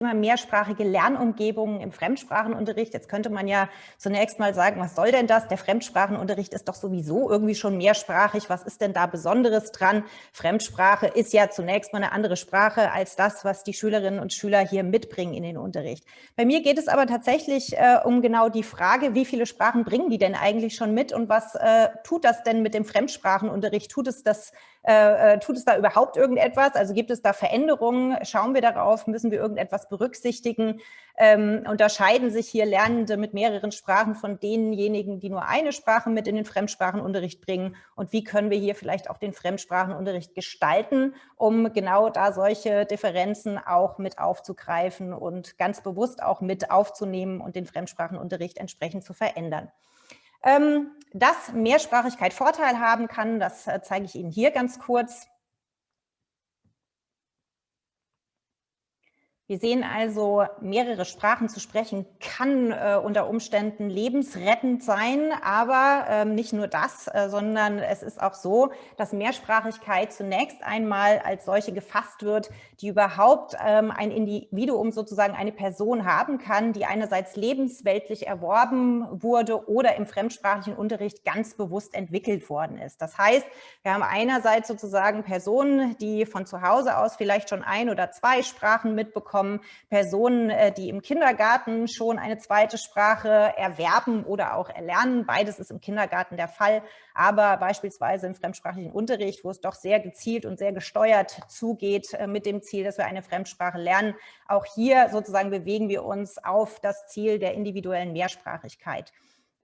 immer mehrsprachige Lernumgebungen im Fremdsprachenunterricht. Jetzt könnte man ja zunächst mal sagen, was soll denn das? Der Fremdsprachenunterricht ist doch sowieso irgendwie schon mehrsprachig. Was ist denn da Besonderes dran? Fremdsprache ist ja zunächst mal eine andere Sprache als das, was die Schülerinnen und Schüler hier mitbringen in den Unterricht. Bei mir geht es aber tatsächlich äh, um genau die Frage, wie viele Sprachen bringen die denn eigentlich schon mit und was äh, tut das denn mit dem Fremdsprachenunterricht? Tut es das äh, äh, tut es da überhaupt irgendetwas? Also gibt es da Veränderungen? Schauen wir darauf? Müssen wir irgendetwas berücksichtigen? Ähm, unterscheiden sich hier Lernende mit mehreren Sprachen von denjenigen, die nur eine Sprache mit in den Fremdsprachenunterricht bringen? Und wie können wir hier vielleicht auch den Fremdsprachenunterricht gestalten, um genau da solche Differenzen auch mit aufzugreifen und ganz bewusst auch mit aufzunehmen und den Fremdsprachenunterricht entsprechend zu verändern? Ähm, dass Mehrsprachigkeit Vorteil haben kann, das äh, zeige ich Ihnen hier ganz kurz. Wir sehen also, mehrere Sprachen zu sprechen kann äh, unter Umständen lebensrettend sein, aber ähm, nicht nur das, äh, sondern es ist auch so, dass Mehrsprachigkeit zunächst einmal als solche gefasst wird, die überhaupt ähm, ein Individuum, sozusagen eine Person haben kann, die einerseits lebensweltlich erworben wurde oder im fremdsprachigen Unterricht ganz bewusst entwickelt worden ist. Das heißt, wir haben einerseits sozusagen Personen, die von zu Hause aus vielleicht schon ein oder zwei Sprachen mitbekommen, bekommen Personen, äh, die im Kindergarten schon eine zweite Sprache erwerben oder auch erlernen. Beides ist im Kindergarten der Fall, aber beispielsweise im fremdsprachigen Unterricht, wo es doch sehr gezielt und sehr gesteuert zugeht äh, mit dem Ziel, dass wir eine Fremdsprache lernen. Auch hier sozusagen bewegen wir uns auf das Ziel der individuellen Mehrsprachigkeit.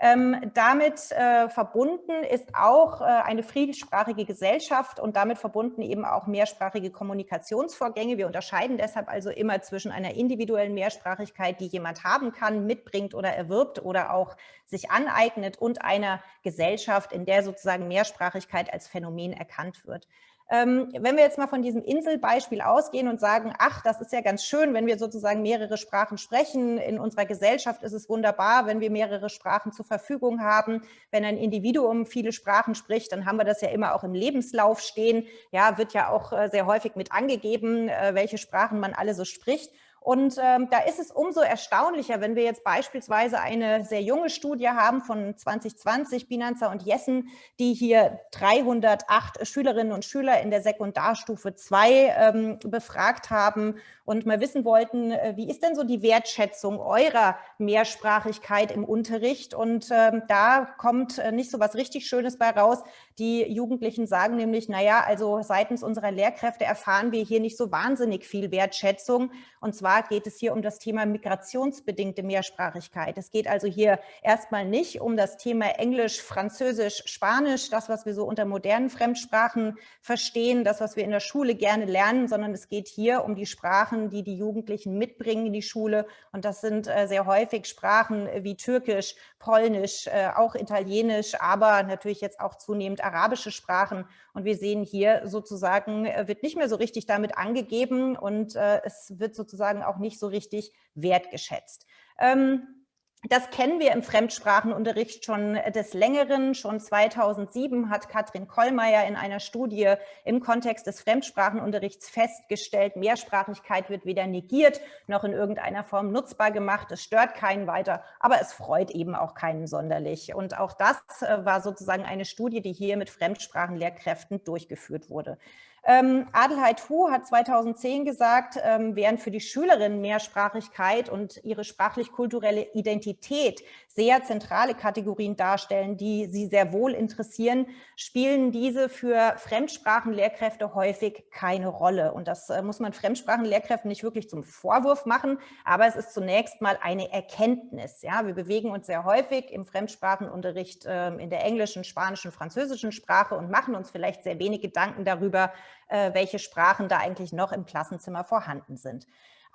Ähm, damit äh, verbunden ist auch äh, eine friedensprachige Gesellschaft und damit verbunden eben auch mehrsprachige Kommunikationsvorgänge. Wir unterscheiden deshalb also immer zwischen einer individuellen Mehrsprachigkeit, die jemand haben kann, mitbringt oder erwirbt oder auch sich aneignet und einer Gesellschaft, in der sozusagen Mehrsprachigkeit als Phänomen erkannt wird. Ähm, wenn wir jetzt mal von diesem Inselbeispiel ausgehen und sagen, ach, das ist ja ganz schön, wenn wir sozusagen mehrere Sprachen sprechen. In unserer Gesellschaft ist es wunderbar, wenn wir mehrere Sprachen zur Verfügung haben. Wenn ein Individuum viele Sprachen spricht, dann haben wir das ja immer auch im Lebenslauf stehen. Ja, wird ja auch äh, sehr häufig mit angegeben, äh, welche Sprachen man alle so spricht. Und ähm, da ist es umso erstaunlicher, wenn wir jetzt beispielsweise eine sehr junge Studie haben von 2020, Binanzer und Jessen, die hier 308 Schülerinnen und Schüler in der Sekundarstufe 2 ähm, befragt haben und mal wissen wollten, äh, wie ist denn so die Wertschätzung eurer Mehrsprachigkeit im Unterricht? Und ähm, da kommt äh, nicht so was richtig Schönes bei raus. Die Jugendlichen sagen nämlich, naja, also seitens unserer Lehrkräfte erfahren wir hier nicht so wahnsinnig viel Wertschätzung. Und zwar geht es hier um das Thema migrationsbedingte Mehrsprachigkeit. Es geht also hier erstmal nicht um das Thema Englisch, Französisch, Spanisch, das, was wir so unter modernen Fremdsprachen verstehen, das, was wir in der Schule gerne lernen, sondern es geht hier um die Sprachen, die die Jugendlichen mitbringen in die Schule. Und das sind äh, sehr häufig Sprachen wie Türkisch, Polnisch, äh, auch Italienisch, aber natürlich jetzt auch zunehmend arabische Sprachen. Und wir sehen hier sozusagen, äh, wird nicht mehr so richtig damit angegeben und es wird sozusagen auch nicht so richtig wertgeschätzt. Ähm, das kennen wir im Fremdsprachenunterricht schon des Längeren. Schon 2007 hat Katrin Kollmeier in einer Studie im Kontext des Fremdsprachenunterrichts festgestellt, Mehrsprachigkeit wird weder negiert noch in irgendeiner Form nutzbar gemacht. Es stört keinen weiter, aber es freut eben auch keinen sonderlich. Und auch das äh, war sozusagen eine Studie, die hier mit Fremdsprachenlehrkräften durchgeführt wurde. Ähm, Adelheid Hu hat 2010 gesagt, ähm, während für die Schülerinnen Mehrsprachigkeit und ihre sprachlich-kulturelle Identität sehr zentrale Kategorien darstellen, die sie sehr wohl interessieren, spielen diese für Fremdsprachenlehrkräfte häufig keine Rolle. Und das äh, muss man Fremdsprachenlehrkräften nicht wirklich zum Vorwurf machen, aber es ist zunächst mal eine Erkenntnis. Ja, wir bewegen uns sehr häufig im Fremdsprachenunterricht äh, in der englischen, spanischen, französischen Sprache und machen uns vielleicht sehr wenig Gedanken darüber, welche Sprachen da eigentlich noch im Klassenzimmer vorhanden sind.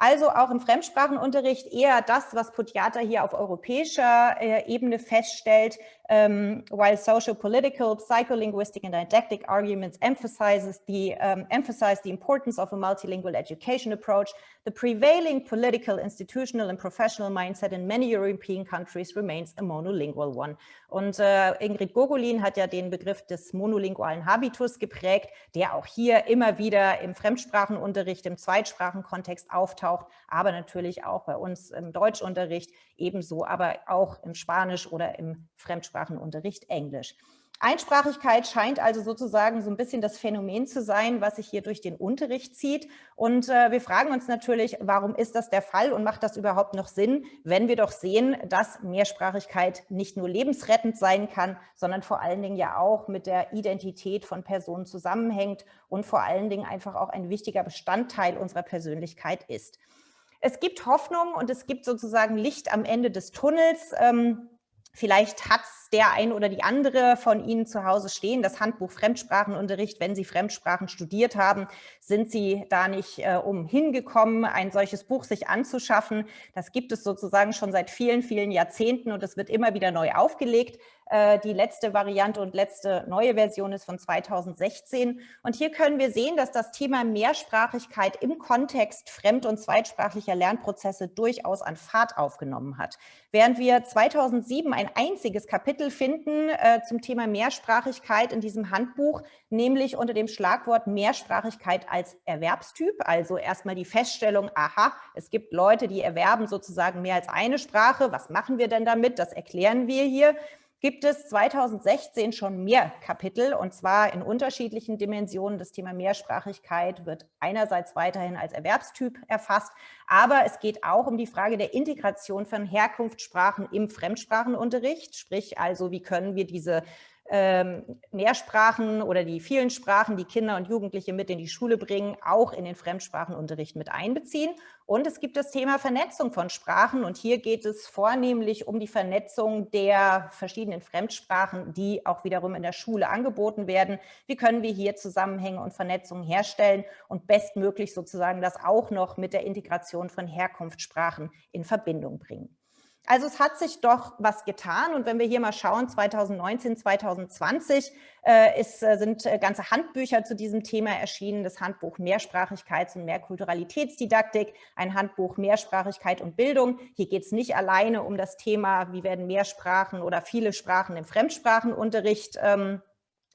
Also auch im Fremdsprachenunterricht eher das, was Putiata hier auf europäischer äh, Ebene feststellt, um, while social, political, psycholinguistic and didactic arguments emphasizes the, um, emphasize the importance of a multilingual education approach, the prevailing political, institutional and professional mindset in many European countries remains a monolingual one. Und äh, Ingrid Gogolin hat ja den Begriff des monolingualen Habitus geprägt, der auch hier immer wieder im Fremdsprachenunterricht, im Zweitsprachenkontext auftaucht, aber natürlich auch bei uns im Deutschunterricht ebenso, aber auch im Spanisch oder im Fremdsprachenunterricht Englisch. Einsprachigkeit scheint also sozusagen so ein bisschen das Phänomen zu sein, was sich hier durch den Unterricht zieht. Und äh, wir fragen uns natürlich, warum ist das der Fall und macht das überhaupt noch Sinn, wenn wir doch sehen, dass Mehrsprachigkeit nicht nur lebensrettend sein kann, sondern vor allen Dingen ja auch mit der Identität von Personen zusammenhängt und vor allen Dingen einfach auch ein wichtiger Bestandteil unserer Persönlichkeit ist. Es gibt Hoffnung und es gibt sozusagen Licht am Ende des Tunnels. Ähm, Vielleicht hat der ein oder die andere von Ihnen zu Hause stehen, das Handbuch Fremdsprachenunterricht. Wenn Sie Fremdsprachen studiert haben, sind Sie da nicht äh, umhingekommen, ein solches Buch sich anzuschaffen. Das gibt es sozusagen schon seit vielen, vielen Jahrzehnten und es wird immer wieder neu aufgelegt. Äh, die letzte Variante und letzte neue Version ist von 2016. Und hier können wir sehen, dass das Thema Mehrsprachigkeit im Kontext fremd- und zweitsprachlicher Lernprozesse durchaus an Fahrt aufgenommen hat. Während wir 2007 ein einziges Kapitel finden äh, zum Thema Mehrsprachigkeit in diesem Handbuch, nämlich unter dem Schlagwort Mehrsprachigkeit als Erwerbstyp, also erstmal die Feststellung, aha, es gibt Leute, die erwerben sozusagen mehr als eine Sprache. Was machen wir denn damit? Das erklären wir hier gibt es 2016 schon mehr Kapitel und zwar in unterschiedlichen Dimensionen. Das Thema Mehrsprachigkeit wird einerseits weiterhin als Erwerbstyp erfasst, aber es geht auch um die Frage der Integration von Herkunftssprachen im Fremdsprachenunterricht, sprich also, wie können wir diese Mehrsprachen oder die vielen Sprachen, die Kinder und Jugendliche mit in die Schule bringen, auch in den Fremdsprachenunterricht mit einbeziehen. Und es gibt das Thema Vernetzung von Sprachen. Und hier geht es vornehmlich um die Vernetzung der verschiedenen Fremdsprachen, die auch wiederum in der Schule angeboten werden. Wie können wir hier Zusammenhänge und Vernetzungen herstellen und bestmöglich sozusagen das auch noch mit der Integration von Herkunftssprachen in Verbindung bringen. Also es hat sich doch was getan und wenn wir hier mal schauen, 2019, 2020 äh, ist, äh, sind äh, ganze Handbücher zu diesem Thema erschienen, das Handbuch Mehrsprachigkeits- und Mehrkulturalitätsdidaktik, ein Handbuch Mehrsprachigkeit und Bildung. Hier geht es nicht alleine um das Thema, wie werden Mehrsprachen oder viele Sprachen im Fremdsprachenunterricht ähm,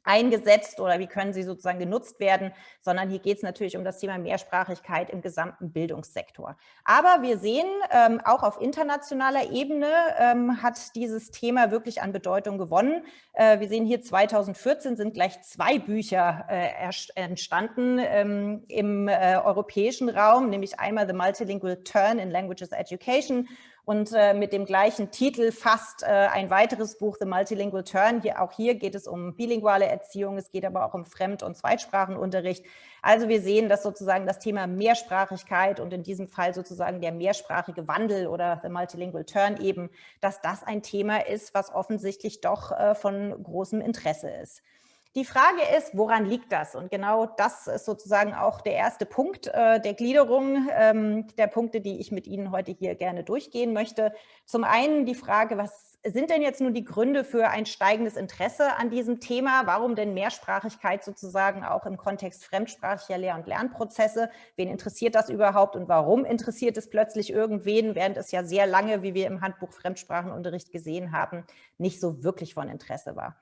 eingesetzt oder wie können sie sozusagen genutzt werden, sondern hier geht es natürlich um das Thema Mehrsprachigkeit im gesamten Bildungssektor. Aber wir sehen, ähm, auch auf internationaler Ebene ähm, hat dieses Thema wirklich an Bedeutung gewonnen. Äh, wir sehen hier 2014 sind gleich zwei Bücher äh, entstanden ähm, im äh, europäischen Raum, nämlich einmal The Multilingual Turn in Languages Education und äh, mit dem gleichen Titel fast äh, ein weiteres Buch, The Multilingual Turn. Hier, auch hier geht es um bilinguale Erziehung, es geht aber auch um Fremd- und Zweitsprachenunterricht. Also wir sehen, dass sozusagen das Thema Mehrsprachigkeit und in diesem Fall sozusagen der mehrsprachige Wandel oder The Multilingual Turn eben, dass das ein Thema ist, was offensichtlich doch äh, von großem Interesse ist. Die Frage ist, woran liegt das? Und genau das ist sozusagen auch der erste Punkt äh, der Gliederung ähm, der Punkte, die ich mit Ihnen heute hier gerne durchgehen möchte. Zum einen die Frage, was sind denn jetzt nun die Gründe für ein steigendes Interesse an diesem Thema? Warum denn Mehrsprachigkeit sozusagen auch im Kontext fremdsprachiger Lehr- und Lernprozesse? Wen interessiert das überhaupt und warum interessiert es plötzlich irgendwen, während es ja sehr lange, wie wir im Handbuch Fremdsprachenunterricht gesehen haben, nicht so wirklich von Interesse war?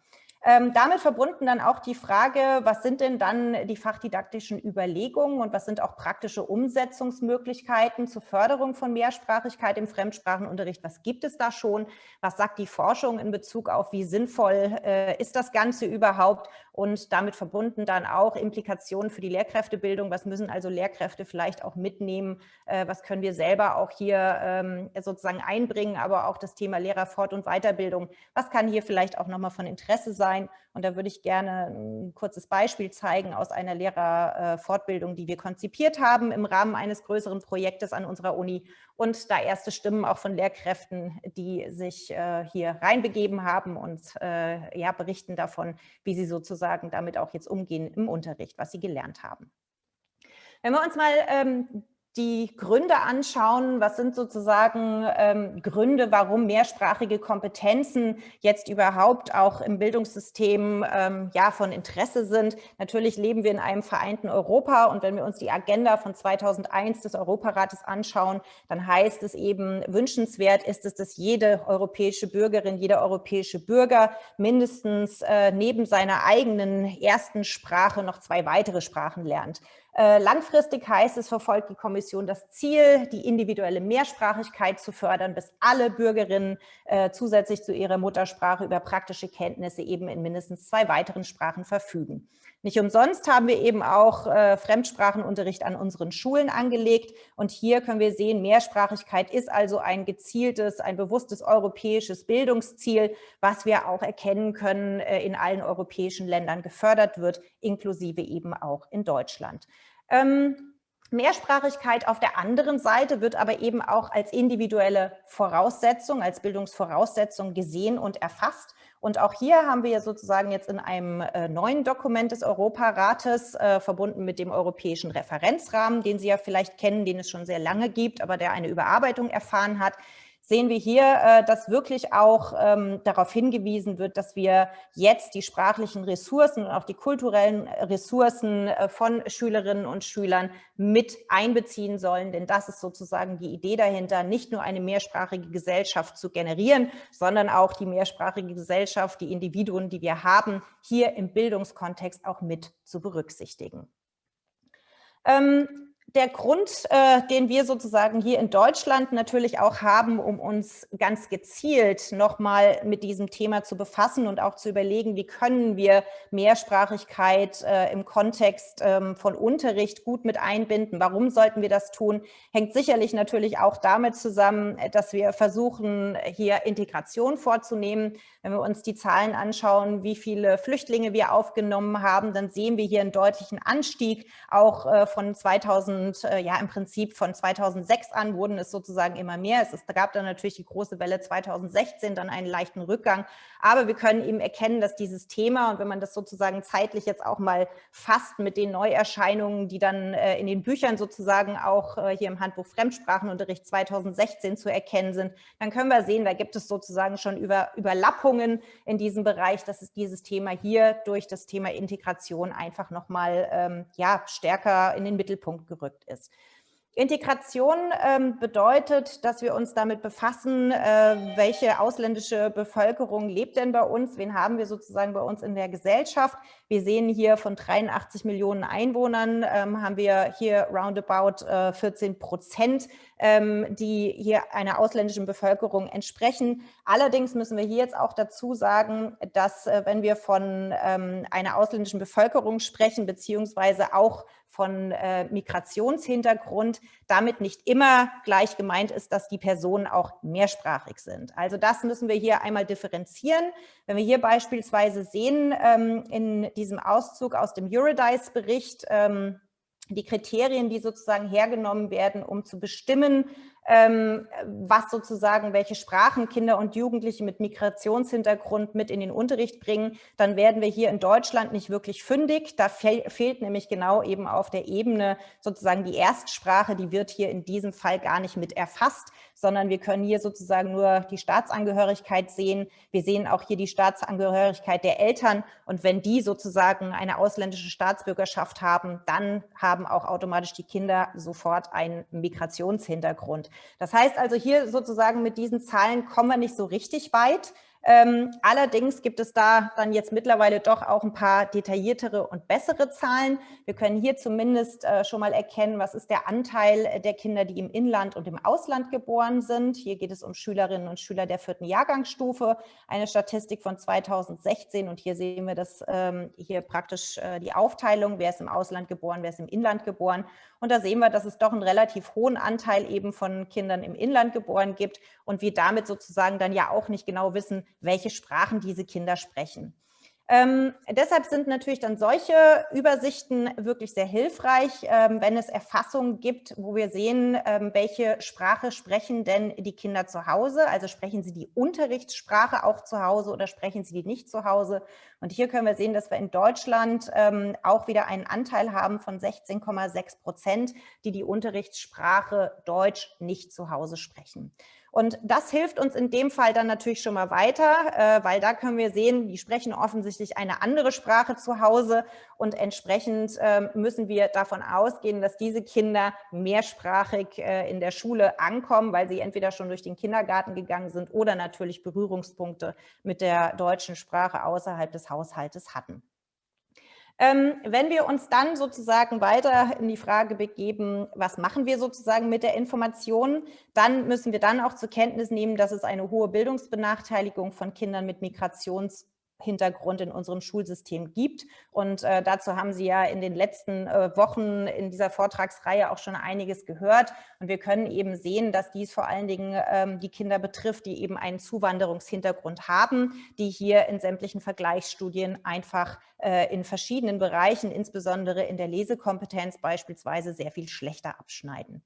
Ähm, damit verbunden dann auch die Frage, was sind denn dann die fachdidaktischen Überlegungen und was sind auch praktische Umsetzungsmöglichkeiten zur Förderung von Mehrsprachigkeit im Fremdsprachenunterricht? Was gibt es da schon? Was sagt die Forschung in Bezug auf, wie sinnvoll äh, ist das Ganze überhaupt? Und damit verbunden dann auch Implikationen für die Lehrkräftebildung. Was müssen also Lehrkräfte vielleicht auch mitnehmen? Äh, was können wir selber auch hier ähm, sozusagen einbringen? Aber auch das Thema Lehrerfort- und Weiterbildung. Was kann hier vielleicht auch nochmal von Interesse sein? Sein. Und da würde ich gerne ein kurzes Beispiel zeigen aus einer Lehrerfortbildung, die wir konzipiert haben im Rahmen eines größeren Projektes an unserer Uni. Und da erste Stimmen auch von Lehrkräften, die sich äh, hier reinbegeben haben und äh, ja, berichten davon, wie sie sozusagen damit auch jetzt umgehen im Unterricht, was sie gelernt haben. Wenn wir uns mal ähm, die Gründe anschauen, was sind sozusagen ähm, Gründe, warum mehrsprachige Kompetenzen jetzt überhaupt auch im Bildungssystem ähm, ja, von Interesse sind. Natürlich leben wir in einem vereinten Europa und wenn wir uns die Agenda von 2001 des Europarates anschauen, dann heißt es eben, wünschenswert ist es, dass jede europäische Bürgerin, jeder europäische Bürger mindestens äh, neben seiner eigenen ersten Sprache noch zwei weitere Sprachen lernt. Äh, langfristig heißt es, verfolgt die Kommission das Ziel, die individuelle Mehrsprachigkeit zu fördern, bis alle Bürgerinnen äh, zusätzlich zu ihrer Muttersprache über praktische Kenntnisse eben in mindestens zwei weiteren Sprachen verfügen. Nicht umsonst haben wir eben auch äh, Fremdsprachenunterricht an unseren Schulen angelegt. Und hier können wir sehen, Mehrsprachigkeit ist also ein gezieltes, ein bewusstes europäisches Bildungsziel, was wir auch erkennen können, äh, in allen europäischen Ländern gefördert wird, inklusive eben auch in Deutschland. Ähm, Mehrsprachigkeit auf der anderen Seite wird aber eben auch als individuelle Voraussetzung, als Bildungsvoraussetzung gesehen und erfasst. Und auch hier haben wir sozusagen jetzt in einem äh, neuen Dokument des Europarates, äh, verbunden mit dem europäischen Referenzrahmen, den Sie ja vielleicht kennen, den es schon sehr lange gibt, aber der eine Überarbeitung erfahren hat, sehen wir hier, äh, dass wirklich auch ähm, darauf hingewiesen wird, dass wir jetzt die sprachlichen Ressourcen und auch die kulturellen Ressourcen äh, von Schülerinnen und Schülern mit einbeziehen sollen. Denn das ist sozusagen die Idee dahinter, nicht nur eine mehrsprachige Gesellschaft zu generieren, sondern auch die mehrsprachige Gesellschaft, die Individuen, die wir haben, hier im Bildungskontext auch mit zu berücksichtigen. Ähm, der Grund, äh, den wir sozusagen hier in Deutschland natürlich auch haben, um uns ganz gezielt nochmal mit diesem Thema zu befassen und auch zu überlegen, wie können wir Mehrsprachigkeit äh, im Kontext ähm, von Unterricht gut mit einbinden. Warum sollten wir das tun? Hängt sicherlich natürlich auch damit zusammen, dass wir versuchen, hier Integration vorzunehmen. Wenn wir uns die Zahlen anschauen, wie viele Flüchtlinge wir aufgenommen haben, dann sehen wir hier einen deutlichen Anstieg auch äh, von 2000 und äh, ja, im Prinzip von 2006 an wurden es sozusagen immer mehr. Es gab dann natürlich die große Welle 2016, dann einen leichten Rückgang. Aber wir können eben erkennen, dass dieses Thema, und wenn man das sozusagen zeitlich jetzt auch mal fasst mit den Neuerscheinungen, die dann äh, in den Büchern sozusagen auch hier im Handbuch Fremdsprachenunterricht 2016 zu erkennen sind, dann können wir sehen, da gibt es sozusagen schon über, Überlappungen in diesem Bereich, dass es dieses Thema hier durch das Thema Integration einfach nochmal ähm, ja, stärker in den Mittelpunkt gerückt ist. Integration ähm, bedeutet, dass wir uns damit befassen, äh, welche ausländische Bevölkerung lebt denn bei uns, wen haben wir sozusagen bei uns in der Gesellschaft. Wir sehen hier von 83 Millionen Einwohnern, ähm, haben wir hier roundabout äh, 14 Prozent, ähm, die hier einer ausländischen Bevölkerung entsprechen. Allerdings müssen wir hier jetzt auch dazu sagen, dass äh, wenn wir von ähm, einer ausländischen Bevölkerung sprechen, beziehungsweise auch von äh, Migrationshintergrund damit nicht immer gleich gemeint ist, dass die Personen auch mehrsprachig sind. Also das müssen wir hier einmal differenzieren. Wenn wir hier beispielsweise sehen ähm, in diesem Auszug aus dem Eurodice-Bericht, ähm, die Kriterien, die sozusagen hergenommen werden, um zu bestimmen, was sozusagen, welche Sprachen Kinder und Jugendliche mit Migrationshintergrund mit in den Unterricht bringen, dann werden wir hier in Deutschland nicht wirklich fündig. Da fe fehlt nämlich genau eben auf der Ebene sozusagen die Erstsprache, die wird hier in diesem Fall gar nicht mit erfasst, sondern wir können hier sozusagen nur die Staatsangehörigkeit sehen. Wir sehen auch hier die Staatsangehörigkeit der Eltern und wenn die sozusagen eine ausländische Staatsbürgerschaft haben, dann haben auch automatisch die Kinder sofort einen Migrationshintergrund. Das heißt also hier sozusagen mit diesen Zahlen kommen wir nicht so richtig weit. Ähm, allerdings gibt es da dann jetzt mittlerweile doch auch ein paar detailliertere und bessere Zahlen. Wir können hier zumindest äh, schon mal erkennen, was ist der Anteil der Kinder, die im Inland und im Ausland geboren sind. Hier geht es um Schülerinnen und Schüler der vierten Jahrgangsstufe, eine Statistik von 2016 und hier sehen wir das ähm, hier praktisch äh, die Aufteilung, wer ist im Ausland geboren, wer ist im Inland geboren. Und da sehen wir, dass es doch einen relativ hohen Anteil eben von Kindern im Inland geboren gibt und wir damit sozusagen dann ja auch nicht genau wissen, welche Sprachen diese Kinder sprechen. Ähm, deshalb sind natürlich dann solche Übersichten wirklich sehr hilfreich, ähm, wenn es Erfassungen gibt, wo wir sehen, ähm, welche Sprache sprechen denn die Kinder zu Hause? Also sprechen sie die Unterrichtssprache auch zu Hause oder sprechen sie die nicht zu Hause? Und hier können wir sehen, dass wir in Deutschland ähm, auch wieder einen Anteil haben von 16,6 Prozent, die die Unterrichtssprache Deutsch nicht zu Hause sprechen. Und das hilft uns in dem Fall dann natürlich schon mal weiter, äh, weil da können wir sehen, die sprechen offensichtlich eine andere Sprache zu Hause und entsprechend ähm, müssen wir davon ausgehen, dass diese Kinder mehrsprachig äh, in der Schule ankommen, weil sie entweder schon durch den Kindergarten gegangen sind oder natürlich Berührungspunkte mit der deutschen Sprache außerhalb des Haushaltes hatten. Ähm, wenn wir uns dann sozusagen weiter in die Frage begeben, was machen wir sozusagen mit der Information, dann müssen wir dann auch zur Kenntnis nehmen, dass es eine hohe Bildungsbenachteiligung von Kindern mit Migrations- Hintergrund in unserem Schulsystem gibt. Und äh, dazu haben Sie ja in den letzten äh, Wochen in dieser Vortragsreihe auch schon einiges gehört. Und wir können eben sehen, dass dies vor allen Dingen ähm, die Kinder betrifft, die eben einen Zuwanderungshintergrund haben, die hier in sämtlichen Vergleichsstudien einfach äh, in verschiedenen Bereichen, insbesondere in der Lesekompetenz beispielsweise, sehr viel schlechter abschneiden.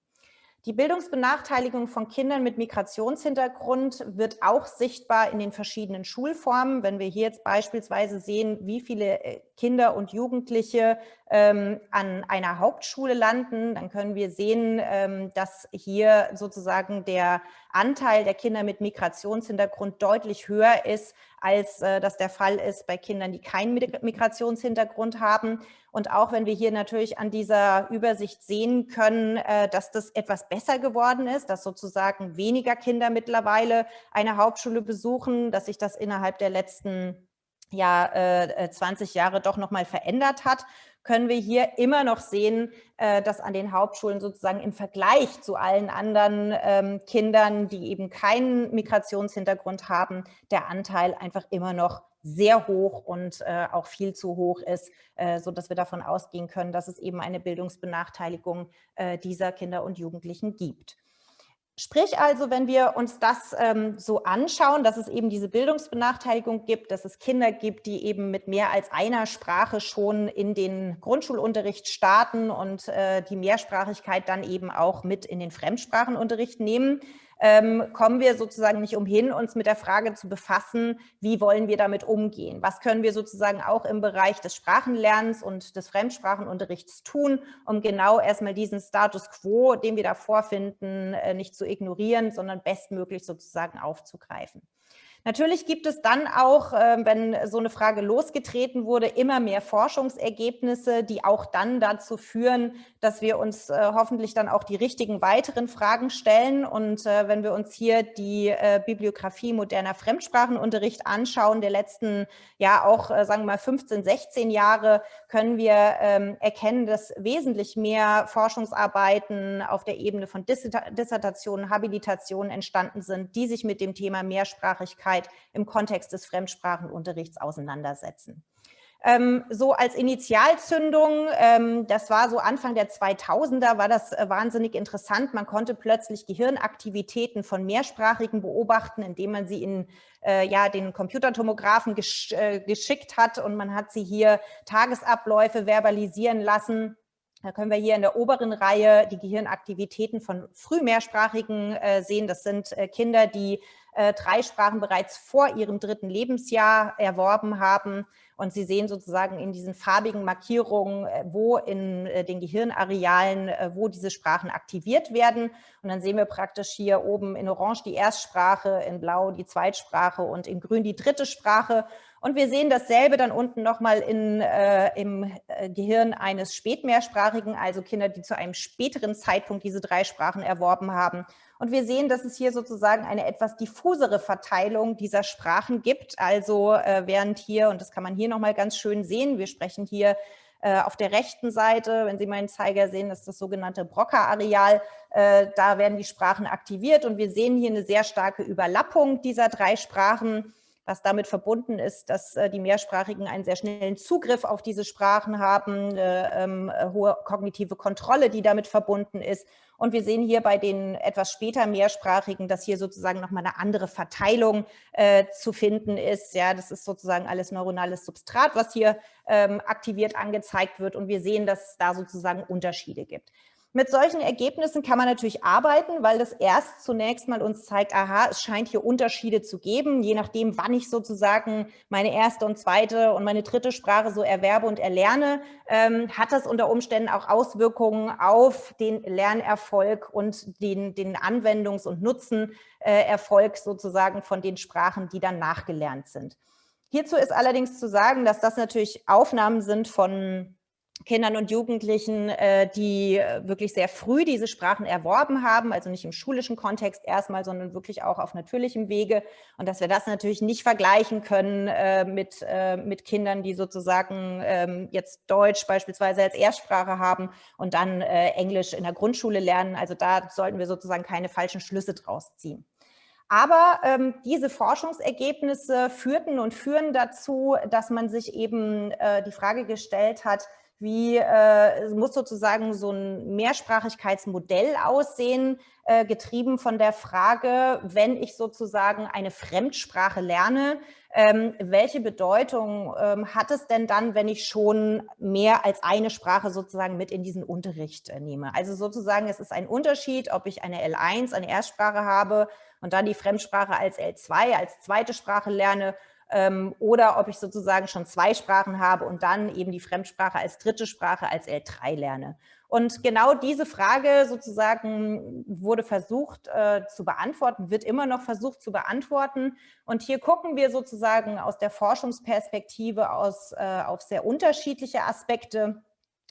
Die Bildungsbenachteiligung von Kindern mit Migrationshintergrund wird auch sichtbar in den verschiedenen Schulformen. Wenn wir hier jetzt beispielsweise sehen, wie viele äh, Kinder und Jugendliche ähm, an einer Hauptschule landen, dann können wir sehen, ähm, dass hier sozusagen der Anteil der Kinder mit Migrationshintergrund deutlich höher ist, als äh, das der Fall ist bei Kindern, die keinen Migrationshintergrund haben. Und auch wenn wir hier natürlich an dieser Übersicht sehen können, äh, dass das etwas besser geworden ist, dass sozusagen weniger Kinder mittlerweile eine Hauptschule besuchen, dass sich das innerhalb der letzten ja, äh, 20 äh, Jahre doch nochmal verändert hat, können wir hier immer noch sehen, äh, dass an den Hauptschulen sozusagen im Vergleich zu allen anderen ähm, Kindern, die eben keinen Migrationshintergrund haben, der Anteil einfach immer noch sehr hoch und äh, auch viel zu hoch ist, äh, sodass wir davon ausgehen können, dass es eben eine Bildungsbenachteiligung äh, dieser Kinder und Jugendlichen gibt. Sprich also, wenn wir uns das ähm, so anschauen, dass es eben diese Bildungsbenachteiligung gibt, dass es Kinder gibt, die eben mit mehr als einer Sprache schon in den Grundschulunterricht starten und äh, die Mehrsprachigkeit dann eben auch mit in den Fremdsprachenunterricht nehmen, ähm, kommen wir sozusagen nicht umhin, uns mit der Frage zu befassen, wie wollen wir damit umgehen? Was können wir sozusagen auch im Bereich des Sprachenlernens und des Fremdsprachenunterrichts tun, um genau erstmal diesen Status quo, den wir da vorfinden, äh, nicht zu ignorieren, sondern bestmöglich sozusagen aufzugreifen. Natürlich gibt es dann auch, ähm, wenn so eine Frage losgetreten wurde, immer mehr Forschungsergebnisse, die auch dann dazu führen, dass wir uns äh, hoffentlich dann auch die richtigen weiteren Fragen stellen. Und äh, wenn wir uns hier die äh, Bibliografie moderner Fremdsprachenunterricht anschauen, der letzten, ja auch, sagen wir mal, 15, 16 Jahre, können wir ähm, erkennen, dass wesentlich mehr Forschungsarbeiten auf der Ebene von Dissertationen, Habilitationen entstanden sind, die sich mit dem Thema Mehrsprachigkeit Möglichkeit im Kontext des Fremdsprachenunterrichts auseinandersetzen. Ähm, so als Initialzündung, ähm, das war so Anfang der 2000er, war das äh, wahnsinnig interessant. Man konnte plötzlich Gehirnaktivitäten von Mehrsprachigen beobachten, indem man sie in äh, ja, den Computertomographen gesch äh, geschickt hat und man hat sie hier Tagesabläufe verbalisieren lassen. Da können wir hier in der oberen Reihe die Gehirnaktivitäten von Frühmehrsprachigen äh, sehen. Das sind äh, Kinder, die äh, drei Sprachen bereits vor ihrem dritten Lebensjahr erworben haben. Und Sie sehen sozusagen in diesen farbigen Markierungen, äh, wo in äh, den Gehirnarealen, wo diese Sprachen aktiviert werden. Und dann sehen wir praktisch hier oben in Orange die Erstsprache, in Blau die Zweitsprache und in Grün die dritte Sprache. Und wir sehen dasselbe dann unten nochmal äh, im äh, Gehirn eines Spätmehrsprachigen, also Kinder, die zu einem späteren Zeitpunkt diese drei Sprachen erworben haben. Und wir sehen, dass es hier sozusagen eine etwas diffusere Verteilung dieser Sprachen gibt. Also äh, während hier, und das kann man hier nochmal ganz schön sehen, wir sprechen hier äh, auf der rechten Seite, wenn Sie meinen Zeiger sehen, das ist das sogenannte Broca-Areal. Äh, da werden die Sprachen aktiviert und wir sehen hier eine sehr starke Überlappung dieser drei Sprachen was damit verbunden ist, dass äh, die Mehrsprachigen einen sehr schnellen Zugriff auf diese Sprachen haben, äh, ähm, hohe kognitive Kontrolle, die damit verbunden ist. Und wir sehen hier bei den etwas später Mehrsprachigen, dass hier sozusagen nochmal eine andere Verteilung äh, zu finden ist. Ja, das ist sozusagen alles neuronales Substrat, was hier ähm, aktiviert angezeigt wird. Und wir sehen, dass es da sozusagen Unterschiede gibt. Mit solchen Ergebnissen kann man natürlich arbeiten, weil das erst zunächst mal uns zeigt, aha, es scheint hier Unterschiede zu geben, je nachdem, wann ich sozusagen meine erste und zweite und meine dritte Sprache so erwerbe und erlerne, ähm, hat das unter Umständen auch Auswirkungen auf den Lernerfolg und den, den Anwendungs- und Nutzenerfolg sozusagen von den Sprachen, die dann nachgelernt sind. Hierzu ist allerdings zu sagen, dass das natürlich Aufnahmen sind von Kindern und Jugendlichen, äh, die äh, wirklich sehr früh diese Sprachen erworben haben, also nicht im schulischen Kontext erstmal, sondern wirklich auch auf natürlichem Wege. Und dass wir das natürlich nicht vergleichen können äh, mit, mit Kindern, die sozusagen ähm, jetzt Deutsch beispielsweise als Erstsprache haben und dann Englisch in der Grundschule lernen. Also da sollten wir sozusagen keine falschen Schlüsse draus ziehen. Aber ähm, diese Forschungsergebnisse führten und führen dazu, dass man sich eben äh, die Frage gestellt hat, wie äh, muss sozusagen so ein Mehrsprachigkeitsmodell aussehen, äh, getrieben von der Frage, wenn ich sozusagen eine Fremdsprache lerne, ähm, welche Bedeutung ähm, hat es denn dann, wenn ich schon mehr als eine Sprache sozusagen mit in diesen Unterricht äh, nehme? Also sozusagen, es ist ein Unterschied, ob ich eine L1, eine Erstsprache habe und dann die Fremdsprache als L2, als zweite Sprache lerne oder ob ich sozusagen schon zwei Sprachen habe und dann eben die Fremdsprache als dritte Sprache, als L3 lerne. Und genau diese Frage sozusagen wurde versucht äh, zu beantworten, wird immer noch versucht zu beantworten. Und hier gucken wir sozusagen aus der Forschungsperspektive aus, äh, auf sehr unterschiedliche Aspekte.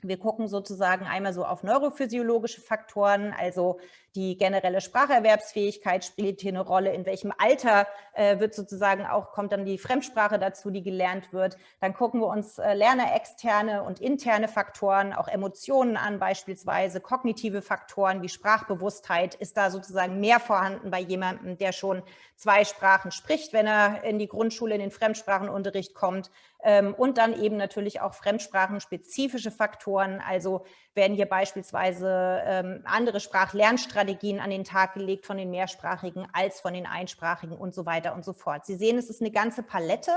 Wir gucken sozusagen einmal so auf neurophysiologische Faktoren, also die generelle Spracherwerbsfähigkeit spielt hier eine Rolle, in welchem Alter äh, wird sozusagen auch, kommt dann die Fremdsprache dazu, die gelernt wird. Dann gucken wir uns äh, lernerexterne und interne Faktoren, auch Emotionen an, beispielsweise kognitive Faktoren wie Sprachbewusstheit. Ist da sozusagen mehr vorhanden bei jemandem, der schon zwei Sprachen spricht, wenn er in die Grundschule in den Fremdsprachenunterricht kommt? Ähm, und dann eben natürlich auch fremdsprachenspezifische Faktoren, also werden hier beispielsweise ähm, andere Sprachlernstrategien an den Tag gelegt von den mehrsprachigen als von den einsprachigen und so weiter und so fort. Sie sehen, es ist eine ganze Palette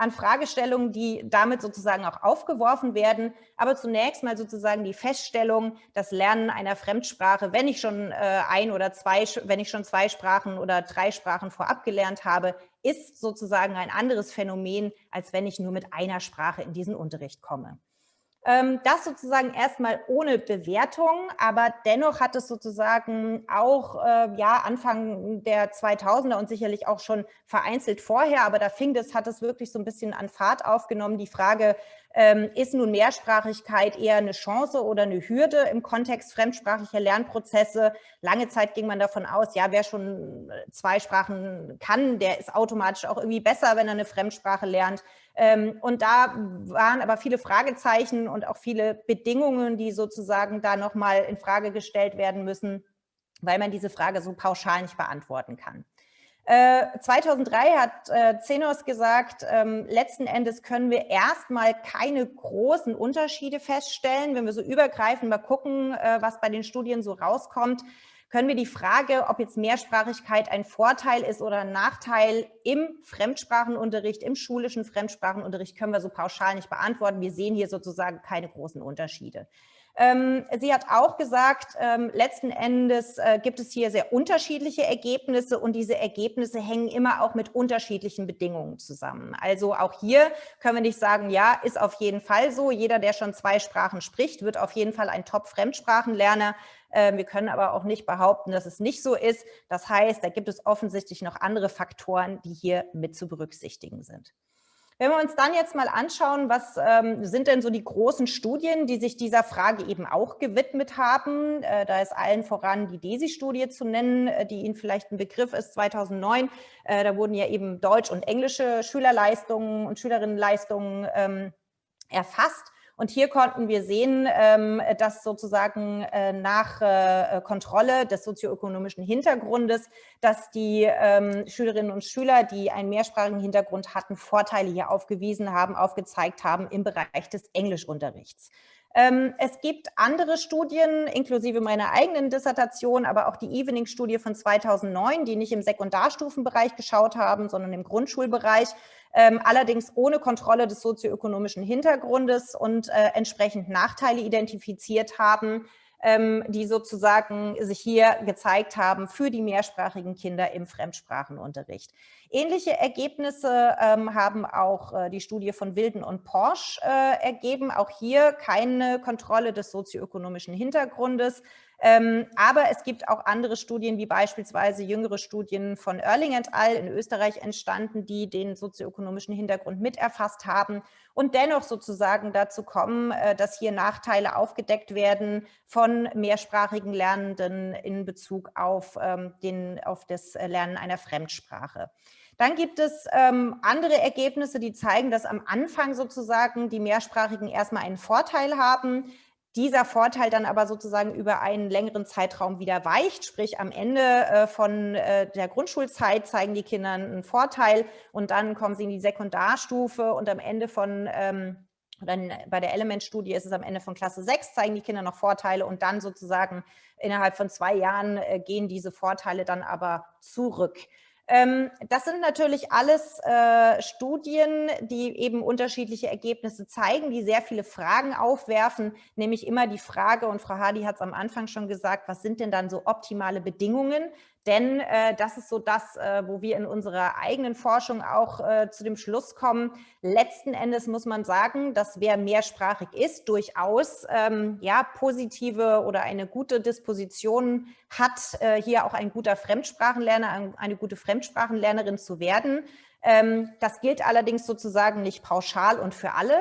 an Fragestellungen, die damit sozusagen auch aufgeworfen werden. Aber zunächst mal sozusagen die Feststellung, das Lernen einer Fremdsprache, wenn ich schon äh, ein oder zwei, wenn ich schon zwei Sprachen oder drei Sprachen vorab gelernt habe, ist sozusagen ein anderes Phänomen, als wenn ich nur mit einer Sprache in diesen Unterricht komme. Ähm, das sozusagen erstmal ohne Bewertung, aber dennoch hat es sozusagen auch äh, ja, Anfang der 2000er und sicherlich auch schon vereinzelt vorher, aber da fing das, hat es wirklich so ein bisschen an Fahrt aufgenommen, die Frage, ähm, ist nun Mehrsprachigkeit eher eine Chance oder eine Hürde im Kontext fremdsprachiger Lernprozesse? Lange Zeit ging man davon aus, ja, wer schon zwei Sprachen kann, der ist automatisch auch irgendwie besser, wenn er eine Fremdsprache lernt. Ähm, und da waren aber viele Fragezeichen und auch viele Bedingungen, die sozusagen da nochmal in Frage gestellt werden müssen, weil man diese Frage so pauschal nicht beantworten kann. 2003 äh, hat äh, Zenos gesagt, ähm, letzten Endes können wir erstmal keine großen Unterschiede feststellen. Wenn wir so übergreifend mal gucken, äh, was bei den Studien so rauskommt, können wir die Frage, ob jetzt Mehrsprachigkeit ein Vorteil ist oder ein Nachteil im Fremdsprachenunterricht, im schulischen Fremdsprachenunterricht, können wir so pauschal nicht beantworten. Wir sehen hier sozusagen keine großen Unterschiede. Ähm, sie hat auch gesagt, ähm, letzten Endes äh, gibt es hier sehr unterschiedliche Ergebnisse und diese Ergebnisse hängen immer auch mit unterschiedlichen Bedingungen zusammen. Also auch hier können wir nicht sagen, ja, ist auf jeden Fall so. Jeder, der schon zwei Sprachen spricht, wird auf jeden Fall ein Top-Fremdsprachenlerner. Äh, wir können aber auch nicht behaupten, dass es nicht so ist. Das heißt, da gibt es offensichtlich noch andere Faktoren, die hier mit zu berücksichtigen sind. Wenn wir uns dann jetzt mal anschauen, was ähm, sind denn so die großen Studien, die sich dieser Frage eben auch gewidmet haben, äh, da ist allen voran die DESI-Studie zu nennen, äh, die Ihnen vielleicht ein Begriff ist, 2009. Äh, da wurden ja eben deutsch- und englische Schülerleistungen und Schülerinnenleistungen ähm, erfasst. Und hier konnten wir sehen, ähm, dass sozusagen äh, nach äh, Kontrolle des sozioökonomischen Hintergrundes, dass die ähm, Schülerinnen und Schüler, die einen mehrsprachigen Hintergrund hatten, Vorteile hier aufgewiesen haben, aufgezeigt haben im Bereich des Englischunterrichts. Ähm, es gibt andere Studien, inklusive meiner eigenen Dissertation, aber auch die Evening-Studie von 2009, die nicht im Sekundarstufenbereich geschaut haben, sondern im Grundschulbereich, ähm, allerdings ohne Kontrolle des sozioökonomischen Hintergrundes und äh, entsprechend Nachteile identifiziert haben, ähm, die sozusagen sich hier gezeigt haben für die mehrsprachigen Kinder im Fremdsprachenunterricht. Ähnliche Ergebnisse ähm, haben auch äh, die Studie von Wilden und Porsche äh, ergeben. Auch hier keine Kontrolle des sozioökonomischen Hintergrundes, ähm, aber es gibt auch andere Studien, wie beispielsweise jüngere Studien von Erling et al. in Österreich entstanden, die den sozioökonomischen Hintergrund miterfasst haben und dennoch sozusagen dazu kommen, äh, dass hier Nachteile aufgedeckt werden von mehrsprachigen Lernenden in Bezug auf, ähm, den, auf das Lernen einer Fremdsprache. Dann gibt es ähm, andere Ergebnisse, die zeigen, dass am Anfang sozusagen die Mehrsprachigen erstmal einen Vorteil haben, dieser Vorteil dann aber sozusagen über einen längeren Zeitraum wieder weicht, sprich am Ende äh, von äh, der Grundschulzeit zeigen die Kinder einen Vorteil und dann kommen sie in die Sekundarstufe und am Ende von ähm, dann bei der Element-Studie ist es am Ende von Klasse 6, zeigen die Kinder noch Vorteile und dann sozusagen innerhalb von zwei Jahren äh, gehen diese Vorteile dann aber zurück. Ähm, das sind natürlich alles äh, Studien, die eben unterschiedliche Ergebnisse zeigen, die sehr viele Fragen aufwerfen, nämlich immer die Frage, und Frau Hardy hat es am Anfang schon gesagt, was sind denn dann so optimale Bedingungen? Denn äh, das ist so das, äh, wo wir in unserer eigenen Forschung auch äh, zu dem Schluss kommen. Letzten Endes muss man sagen, dass wer mehrsprachig ist, durchaus ähm, ja, positive oder eine gute Disposition hat, äh, hier auch ein guter Fremdsprachenlerner, eine gute Fremdsprachenlernerin zu werden. Ähm, das gilt allerdings sozusagen nicht pauschal und für alle.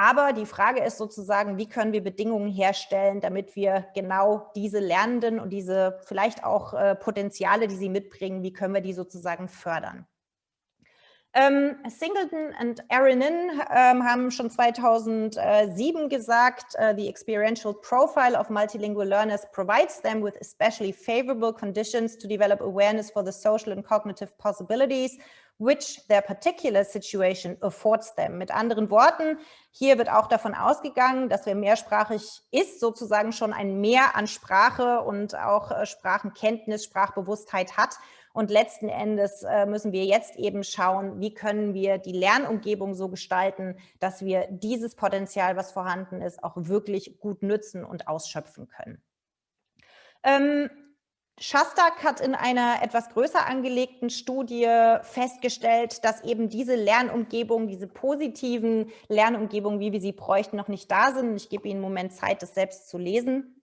Aber die Frage ist sozusagen, wie können wir Bedingungen herstellen, damit wir genau diese Lernenden und diese vielleicht auch äh, Potenziale, die sie mitbringen, wie können wir die sozusagen fördern. Ähm, Singleton und Aronin ähm, haben schon 2007 gesagt, uh, the experiential profile of multilingual learners provides them with especially favorable conditions to develop awareness for the social and cognitive possibilities which their particular situation affords them. Mit anderen Worten, hier wird auch davon ausgegangen, dass wer mehrsprachig ist, sozusagen schon ein Mehr an Sprache und auch äh, Sprachenkenntnis, Sprachbewusstheit hat. Und letzten Endes äh, müssen wir jetzt eben schauen, wie können wir die Lernumgebung so gestalten, dass wir dieses Potenzial, was vorhanden ist, auch wirklich gut nützen und ausschöpfen können. Ähm, Shastak hat in einer etwas größer angelegten Studie festgestellt, dass eben diese Lernumgebung, diese positiven Lernumgebungen, wie wir sie bräuchten, noch nicht da sind. Ich gebe Ihnen einen Moment Zeit, das selbst zu lesen.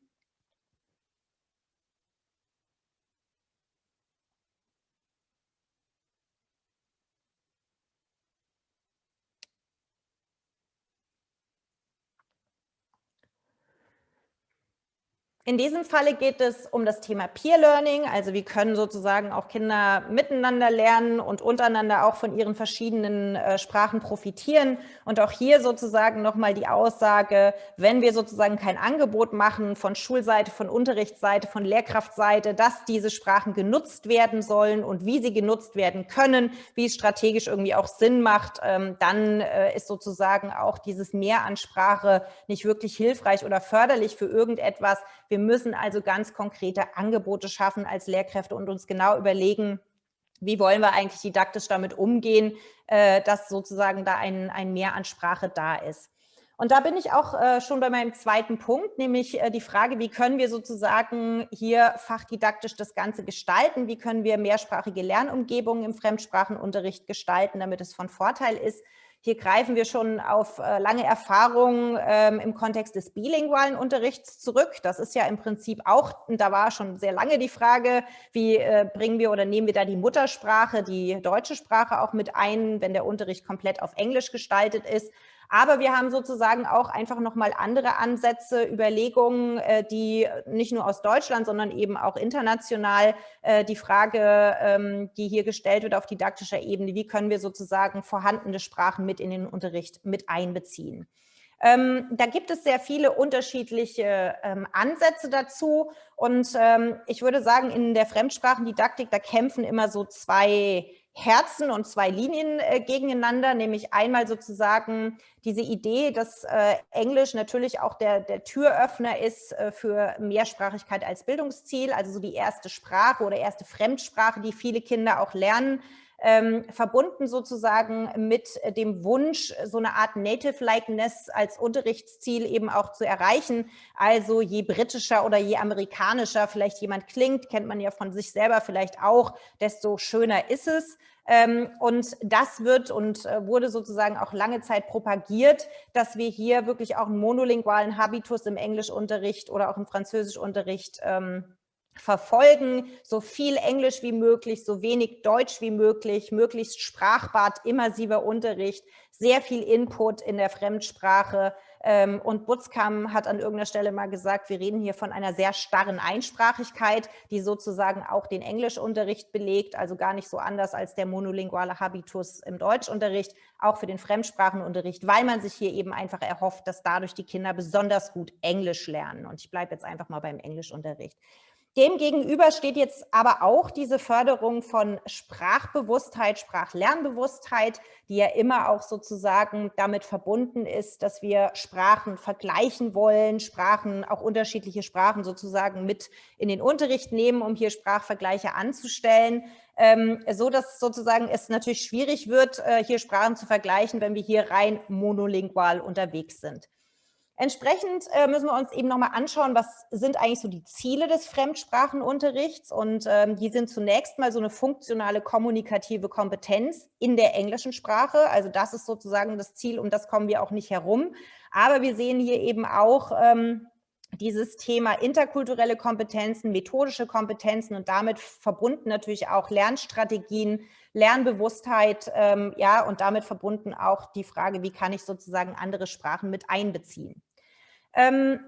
In diesem Falle geht es um das Thema Peer Learning, also wie können sozusagen auch Kinder miteinander lernen und untereinander auch von ihren verschiedenen äh, Sprachen profitieren. Und auch hier sozusagen nochmal die Aussage, wenn wir sozusagen kein Angebot machen von Schulseite, von Unterrichtsseite, von Lehrkraftseite, dass diese Sprachen genutzt werden sollen und wie sie genutzt werden können, wie es strategisch irgendwie auch Sinn macht, ähm, dann äh, ist sozusagen auch dieses Mehr an Sprache nicht wirklich hilfreich oder förderlich für irgendetwas. Wir müssen also ganz konkrete Angebote schaffen als Lehrkräfte und uns genau überlegen, wie wollen wir eigentlich didaktisch damit umgehen, äh, dass sozusagen da ein, ein Mehr an Sprache da ist. Und da bin ich auch äh, schon bei meinem zweiten Punkt, nämlich äh, die Frage, wie können wir sozusagen hier fachdidaktisch das Ganze gestalten? Wie können wir mehrsprachige Lernumgebungen im Fremdsprachenunterricht gestalten, damit es von Vorteil ist? Hier greifen wir schon auf äh, lange Erfahrungen ähm, im Kontext des bilingualen Unterrichts zurück. Das ist ja im Prinzip auch, da war schon sehr lange die Frage, wie äh, bringen wir oder nehmen wir da die Muttersprache, die deutsche Sprache auch mit ein, wenn der Unterricht komplett auf Englisch gestaltet ist. Aber wir haben sozusagen auch einfach nochmal andere Ansätze, Überlegungen, äh, die nicht nur aus Deutschland, sondern eben auch international äh, die Frage, ähm, die hier gestellt wird auf didaktischer Ebene, wie können wir sozusagen vorhandene Sprachen mit in den Unterricht mit einbeziehen. Ähm, da gibt es sehr viele unterschiedliche ähm, Ansätze dazu und ähm, ich würde sagen, in der Fremdsprachendidaktik, da kämpfen immer so zwei Herzen und zwei Linien äh, gegeneinander, nämlich einmal sozusagen diese Idee, dass äh, Englisch natürlich auch der, der Türöffner ist äh, für Mehrsprachigkeit als Bildungsziel, also so die erste Sprache oder erste Fremdsprache, die viele Kinder auch lernen, ähm, verbunden sozusagen mit dem Wunsch, so eine Art Native-Likeness als Unterrichtsziel eben auch zu erreichen. Also je britischer oder je amerikanischer vielleicht jemand klingt, kennt man ja von sich selber vielleicht auch, desto schöner ist es. Ähm, und das wird und äh, wurde sozusagen auch lange Zeit propagiert, dass wir hier wirklich auch einen monolingualen Habitus im Englischunterricht oder auch im Französischunterricht ähm, verfolgen, so viel Englisch wie möglich, so wenig Deutsch wie möglich, möglichst sprachbad, immersiver Unterricht, sehr viel Input in der Fremdsprache. Ähm, und Butzkam hat an irgendeiner Stelle mal gesagt, wir reden hier von einer sehr starren Einsprachigkeit, die sozusagen auch den Englischunterricht belegt, also gar nicht so anders als der monolinguale Habitus im Deutschunterricht, auch für den Fremdsprachenunterricht, weil man sich hier eben einfach erhofft, dass dadurch die Kinder besonders gut Englisch lernen. Und ich bleibe jetzt einfach mal beim Englischunterricht. Demgegenüber steht jetzt aber auch diese Förderung von Sprachbewusstheit, Sprachlernbewusstheit, die ja immer auch sozusagen damit verbunden ist, dass wir Sprachen vergleichen wollen, Sprachen, auch unterschiedliche Sprachen sozusagen mit in den Unterricht nehmen, um hier Sprachvergleiche anzustellen, ähm, so dass sozusagen es natürlich schwierig wird, äh, hier Sprachen zu vergleichen, wenn wir hier rein monolingual unterwegs sind. Entsprechend äh, müssen wir uns eben nochmal anschauen, was sind eigentlich so die Ziele des Fremdsprachenunterrichts und ähm, die sind zunächst mal so eine funktionale kommunikative Kompetenz in der englischen Sprache. Also das ist sozusagen das Ziel, um das kommen wir auch nicht herum. Aber wir sehen hier eben auch ähm, dieses Thema interkulturelle Kompetenzen, methodische Kompetenzen und damit verbunden natürlich auch Lernstrategien, Lernbewusstheit, ähm, ja, und damit verbunden auch die Frage, wie kann ich sozusagen andere Sprachen mit einbeziehen. Ähm,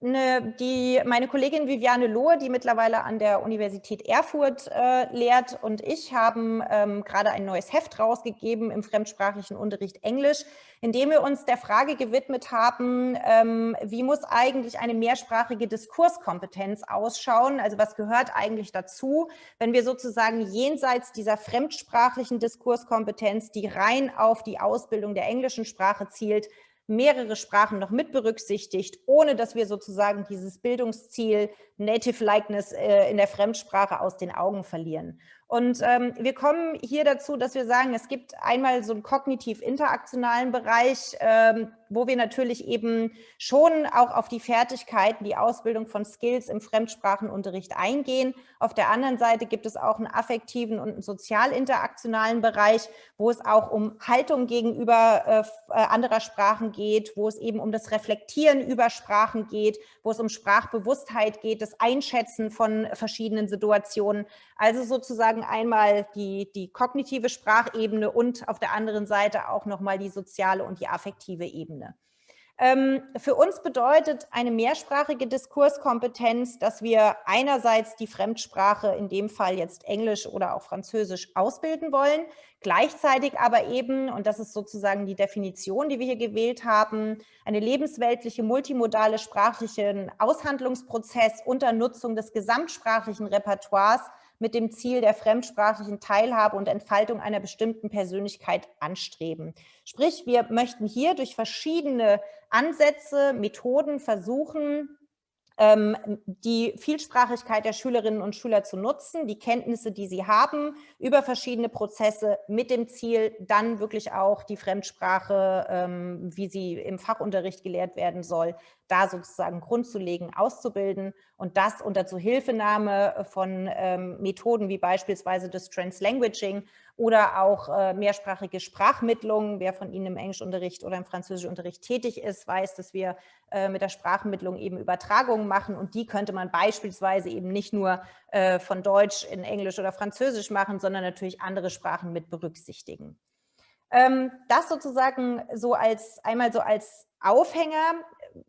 ne, die, meine Kollegin Viviane Lohe, die mittlerweile an der Universität Erfurt äh, lehrt und ich haben ähm, gerade ein neues Heft rausgegeben im fremdsprachlichen Unterricht Englisch, in dem wir uns der Frage gewidmet haben, ähm, wie muss eigentlich eine mehrsprachige Diskurskompetenz ausschauen? Also was gehört eigentlich dazu, wenn wir sozusagen jenseits dieser fremdsprachlichen Diskurskompetenz, die rein auf die Ausbildung der englischen Sprache zielt, mehrere Sprachen noch mit berücksichtigt, ohne dass wir sozusagen dieses Bildungsziel Native Likeness äh, in der Fremdsprache aus den Augen verlieren. Und ähm, wir kommen hier dazu, dass wir sagen, es gibt einmal so einen kognitiv-interaktionalen Bereich, ähm, wo wir natürlich eben schon auch auf die Fertigkeiten, die Ausbildung von Skills im Fremdsprachenunterricht eingehen. Auf der anderen Seite gibt es auch einen affektiven und einen sozial-interaktionalen Bereich, wo es auch um Haltung gegenüber äh, äh, anderer Sprachen geht, wo es eben um das Reflektieren über Sprachen geht, wo es um Sprachbewusstheit geht, das Einschätzen von verschiedenen Situationen. Also sozusagen einmal die, die kognitive Sprachebene und auf der anderen Seite auch nochmal die soziale und die affektive Ebene. Ähm, für uns bedeutet eine mehrsprachige Diskurskompetenz, dass wir einerseits die Fremdsprache, in dem Fall jetzt Englisch oder auch Französisch, ausbilden wollen, gleichzeitig aber eben, und das ist sozusagen die Definition, die wir hier gewählt haben, eine lebensweltliche, multimodale sprachliche Aushandlungsprozess unter Nutzung des gesamtsprachlichen Repertoires mit dem Ziel der fremdsprachlichen Teilhabe und Entfaltung einer bestimmten Persönlichkeit anstreben. Sprich, wir möchten hier durch verschiedene Ansätze, Methoden versuchen, die Vielsprachigkeit der Schülerinnen und Schüler zu nutzen, die Kenntnisse, die sie haben, über verschiedene Prozesse mit dem Ziel, dann wirklich auch die Fremdsprache, ähm, wie sie im Fachunterricht gelehrt werden soll, da sozusagen Grund zu legen, auszubilden und das unter Zuhilfenahme von ähm, Methoden wie beispielsweise das Translanguaging oder auch äh, mehrsprachige Sprachmittlung. Wer von Ihnen im Englischunterricht oder im Französischunterricht tätig ist, weiß, dass wir äh, mit der Sprachmittlung eben Übertragungen machen und die könnte man beispielsweise eben nicht nur äh, von Deutsch in Englisch oder Französisch machen, sondern natürlich andere Sprachen mit berücksichtigen. Ähm, das sozusagen so als einmal so als Aufhänger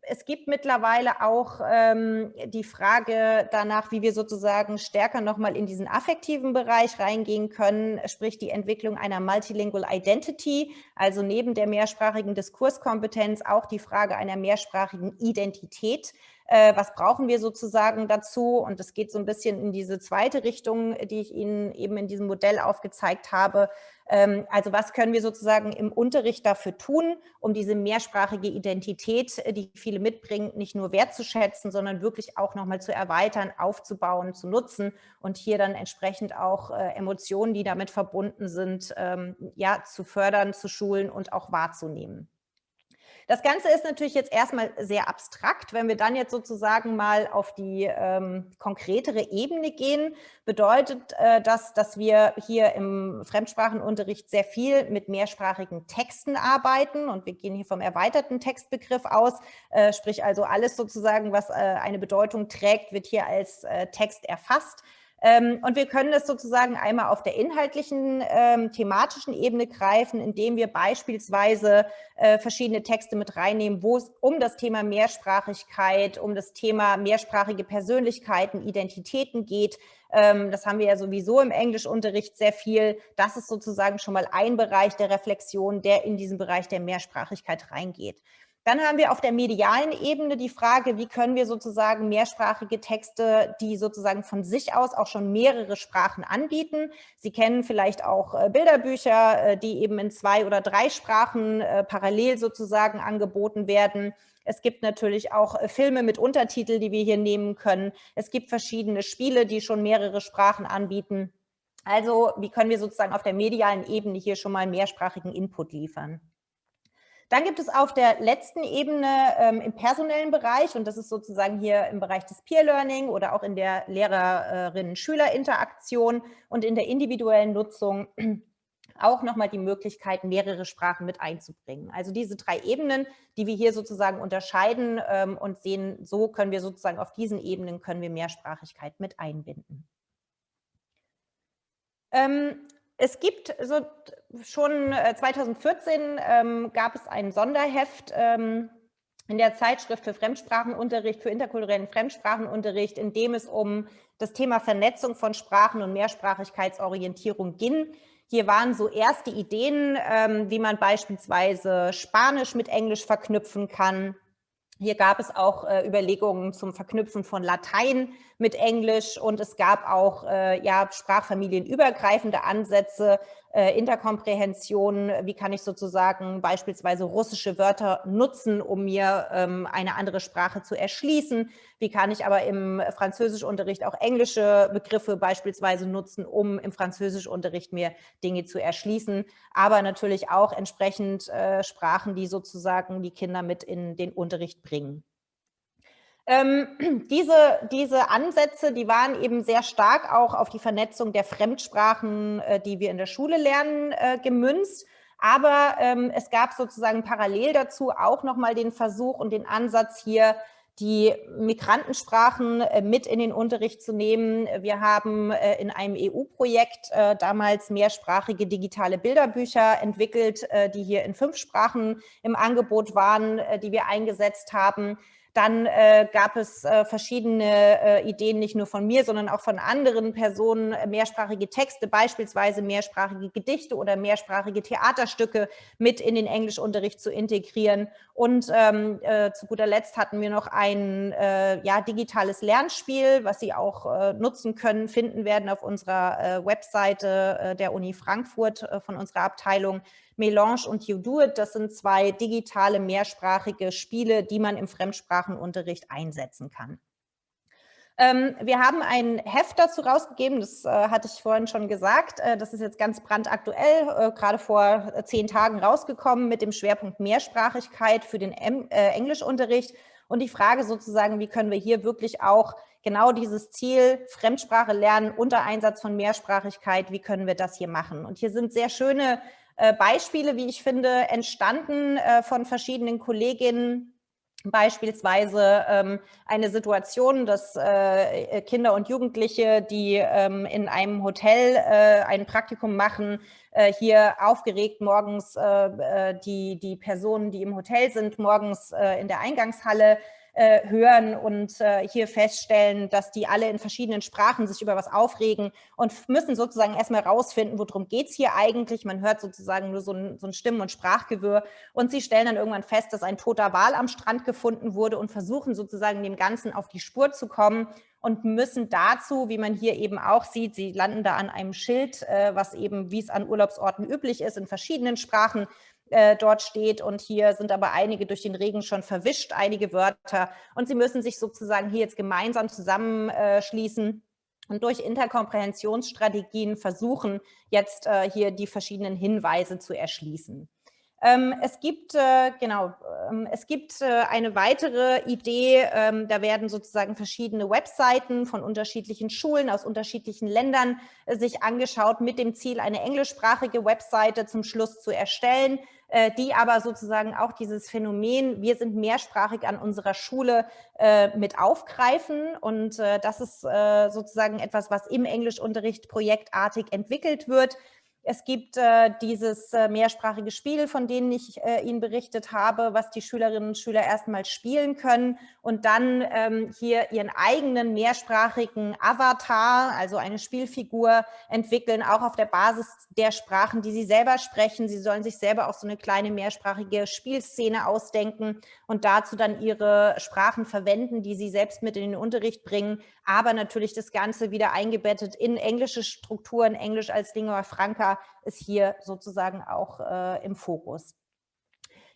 es gibt mittlerweile auch ähm, die Frage danach, wie wir sozusagen stärker nochmal in diesen affektiven Bereich reingehen können, sprich die Entwicklung einer Multilingual Identity, also neben der mehrsprachigen Diskurskompetenz auch die Frage einer mehrsprachigen Identität äh, was brauchen wir sozusagen dazu? Und es geht so ein bisschen in diese zweite Richtung, die ich Ihnen eben in diesem Modell aufgezeigt habe. Ähm, also was können wir sozusagen im Unterricht dafür tun, um diese mehrsprachige Identität, äh, die viele mitbringen, nicht nur wertzuschätzen, sondern wirklich auch nochmal zu erweitern, aufzubauen, zu nutzen und hier dann entsprechend auch äh, Emotionen, die damit verbunden sind, ähm, ja, zu fördern, zu schulen und auch wahrzunehmen. Das Ganze ist natürlich jetzt erstmal sehr abstrakt. Wenn wir dann jetzt sozusagen mal auf die ähm, konkretere Ebene gehen, bedeutet äh, das, dass wir hier im Fremdsprachenunterricht sehr viel mit mehrsprachigen Texten arbeiten und wir gehen hier vom erweiterten Textbegriff aus, äh, sprich also alles sozusagen, was äh, eine Bedeutung trägt, wird hier als äh, Text erfasst. Ähm, und wir können das sozusagen einmal auf der inhaltlichen, ähm, thematischen Ebene greifen, indem wir beispielsweise äh, verschiedene Texte mit reinnehmen, wo es um das Thema Mehrsprachigkeit, um das Thema mehrsprachige Persönlichkeiten, Identitäten geht. Ähm, das haben wir ja sowieso im Englischunterricht sehr viel. Das ist sozusagen schon mal ein Bereich der Reflexion, der in diesen Bereich der Mehrsprachigkeit reingeht. Dann haben wir auf der medialen Ebene die Frage, wie können wir sozusagen mehrsprachige Texte, die sozusagen von sich aus auch schon mehrere Sprachen anbieten. Sie kennen vielleicht auch äh, Bilderbücher, äh, die eben in zwei oder drei Sprachen äh, parallel sozusagen angeboten werden. Es gibt natürlich auch Filme mit Untertitel, die wir hier nehmen können. Es gibt verschiedene Spiele, die schon mehrere Sprachen anbieten. Also wie können wir sozusagen auf der medialen Ebene hier schon mal mehrsprachigen Input liefern? Dann gibt es auf der letzten Ebene ähm, im personellen Bereich, und das ist sozusagen hier im Bereich des Peer Learning oder auch in der Lehrerinnen-Schüler-Interaktion und in der individuellen Nutzung auch nochmal die Möglichkeit, mehrere Sprachen mit einzubringen. Also diese drei Ebenen, die wir hier sozusagen unterscheiden ähm, und sehen, so können wir sozusagen auf diesen Ebenen können wir Mehrsprachigkeit mit einbinden. Ähm, es gibt so schon 2014 äh, ähm, gab es ein Sonderheft ähm, in der Zeitschrift für Fremdsprachenunterricht, für interkulturellen Fremdsprachenunterricht, in dem es um das Thema Vernetzung von Sprachen und Mehrsprachigkeitsorientierung ging. Hier waren so erste Ideen, ähm, wie man beispielsweise Spanisch mit Englisch verknüpfen kann, hier gab es auch äh, Überlegungen zum Verknüpfen von Latein mit Englisch und es gab auch äh, ja, sprachfamilienübergreifende Ansätze, äh, Interkomprehension, wie kann ich sozusagen beispielsweise russische Wörter nutzen, um mir ähm, eine andere Sprache zu erschließen, wie kann ich aber im Französischunterricht auch englische Begriffe beispielsweise nutzen, um im Französischunterricht mir Dinge zu erschließen, aber natürlich auch entsprechend äh, Sprachen, die sozusagen die Kinder mit in den Unterricht bringen. Ähm, diese, diese Ansätze, die waren eben sehr stark auch auf die Vernetzung der Fremdsprachen, äh, die wir in der Schule lernen, äh, gemünzt. Aber ähm, es gab sozusagen parallel dazu auch nochmal den Versuch und den Ansatz hier, die Migrantensprachen äh, mit in den Unterricht zu nehmen. Wir haben äh, in einem EU-Projekt äh, damals mehrsprachige digitale Bilderbücher entwickelt, die hier in fünf Sprachen im Angebot waren, die wir eingesetzt haben. Dann äh, gab es äh, verschiedene äh, Ideen, nicht nur von mir, sondern auch von anderen Personen, äh, mehrsprachige Texte, beispielsweise mehrsprachige Gedichte oder mehrsprachige Theaterstücke mit in den Englischunterricht zu integrieren. Und ähm, äh, zu guter Letzt hatten wir noch ein äh, ja, digitales Lernspiel, was Sie auch nutzen können, finden werden auf unserer Webseite der Uni Frankfurt von unserer Abteilung Melange und You Do It. Das sind zwei digitale mehrsprachige Spiele, die man im Fremdsprachenunterricht einsetzen kann. Ähm, wir haben ein Heft dazu rausgegeben, das äh, hatte ich vorhin schon gesagt. Äh, das ist jetzt ganz brandaktuell, äh, gerade vor zehn Tagen rausgekommen mit dem Schwerpunkt Mehrsprachigkeit für den Englischunterricht. Und die Frage sozusagen, wie können wir hier wirklich auch genau dieses Ziel Fremdsprache lernen unter Einsatz von Mehrsprachigkeit, wie können wir das hier machen? Und hier sind sehr schöne Beispiele, wie ich finde, entstanden äh, von verschiedenen Kolleginnen Beispielsweise ähm, eine Situation, dass äh, Kinder und Jugendliche, die ähm, in einem Hotel äh, ein Praktikum machen, äh, hier aufgeregt morgens äh, äh, die, die Personen, die im Hotel sind, morgens äh, in der Eingangshalle äh, hören und äh, hier feststellen, dass die alle in verschiedenen Sprachen sich über was aufregen und müssen sozusagen erstmal rausfinden, worum es hier eigentlich. Man hört sozusagen nur so ein, so ein Stimmen- und Sprachgewirr und sie stellen dann irgendwann fest, dass ein toter Wal am Strand gefunden wurde und versuchen sozusagen dem Ganzen auf die Spur zu kommen und müssen dazu, wie man hier eben auch sieht, sie landen da an einem Schild, äh, was eben, wie es an Urlaubsorten üblich ist, in verschiedenen Sprachen äh, dort steht. Und hier sind aber einige durch den Regen schon verwischt, einige Wörter. Und sie müssen sich sozusagen hier jetzt gemeinsam zusammenschließen und durch Interkomprehentionsstrategien versuchen, jetzt äh, hier die verschiedenen Hinweise zu erschließen. Ähm, es gibt, äh, genau, ähm, es gibt äh, eine weitere Idee, ähm, da werden sozusagen verschiedene Webseiten von unterschiedlichen Schulen aus unterschiedlichen Ländern äh, sich angeschaut, mit dem Ziel, eine englischsprachige Webseite zum Schluss zu erstellen, äh, die aber sozusagen auch dieses Phänomen, wir sind mehrsprachig an unserer Schule äh, mit aufgreifen. Und äh, das ist sozusagen etwas, was im Englischunterricht projektartig entwickelt wird. Es gibt äh, dieses äh, mehrsprachige Spiel, von dem ich äh, Ihnen berichtet habe, was die Schülerinnen und Schüler erstmal spielen können und dann ähm, hier ihren eigenen mehrsprachigen Avatar, also eine Spielfigur entwickeln, auch auf der Basis der Sprachen, die sie selber sprechen. Sie sollen sich selber auch so eine kleine mehrsprachige Spielszene ausdenken und dazu dann ihre Sprachen verwenden, die sie selbst mit in den Unterricht bringen, aber natürlich das Ganze wieder eingebettet in englische Strukturen, Englisch als Lingua Franca ist hier sozusagen auch äh, im Fokus.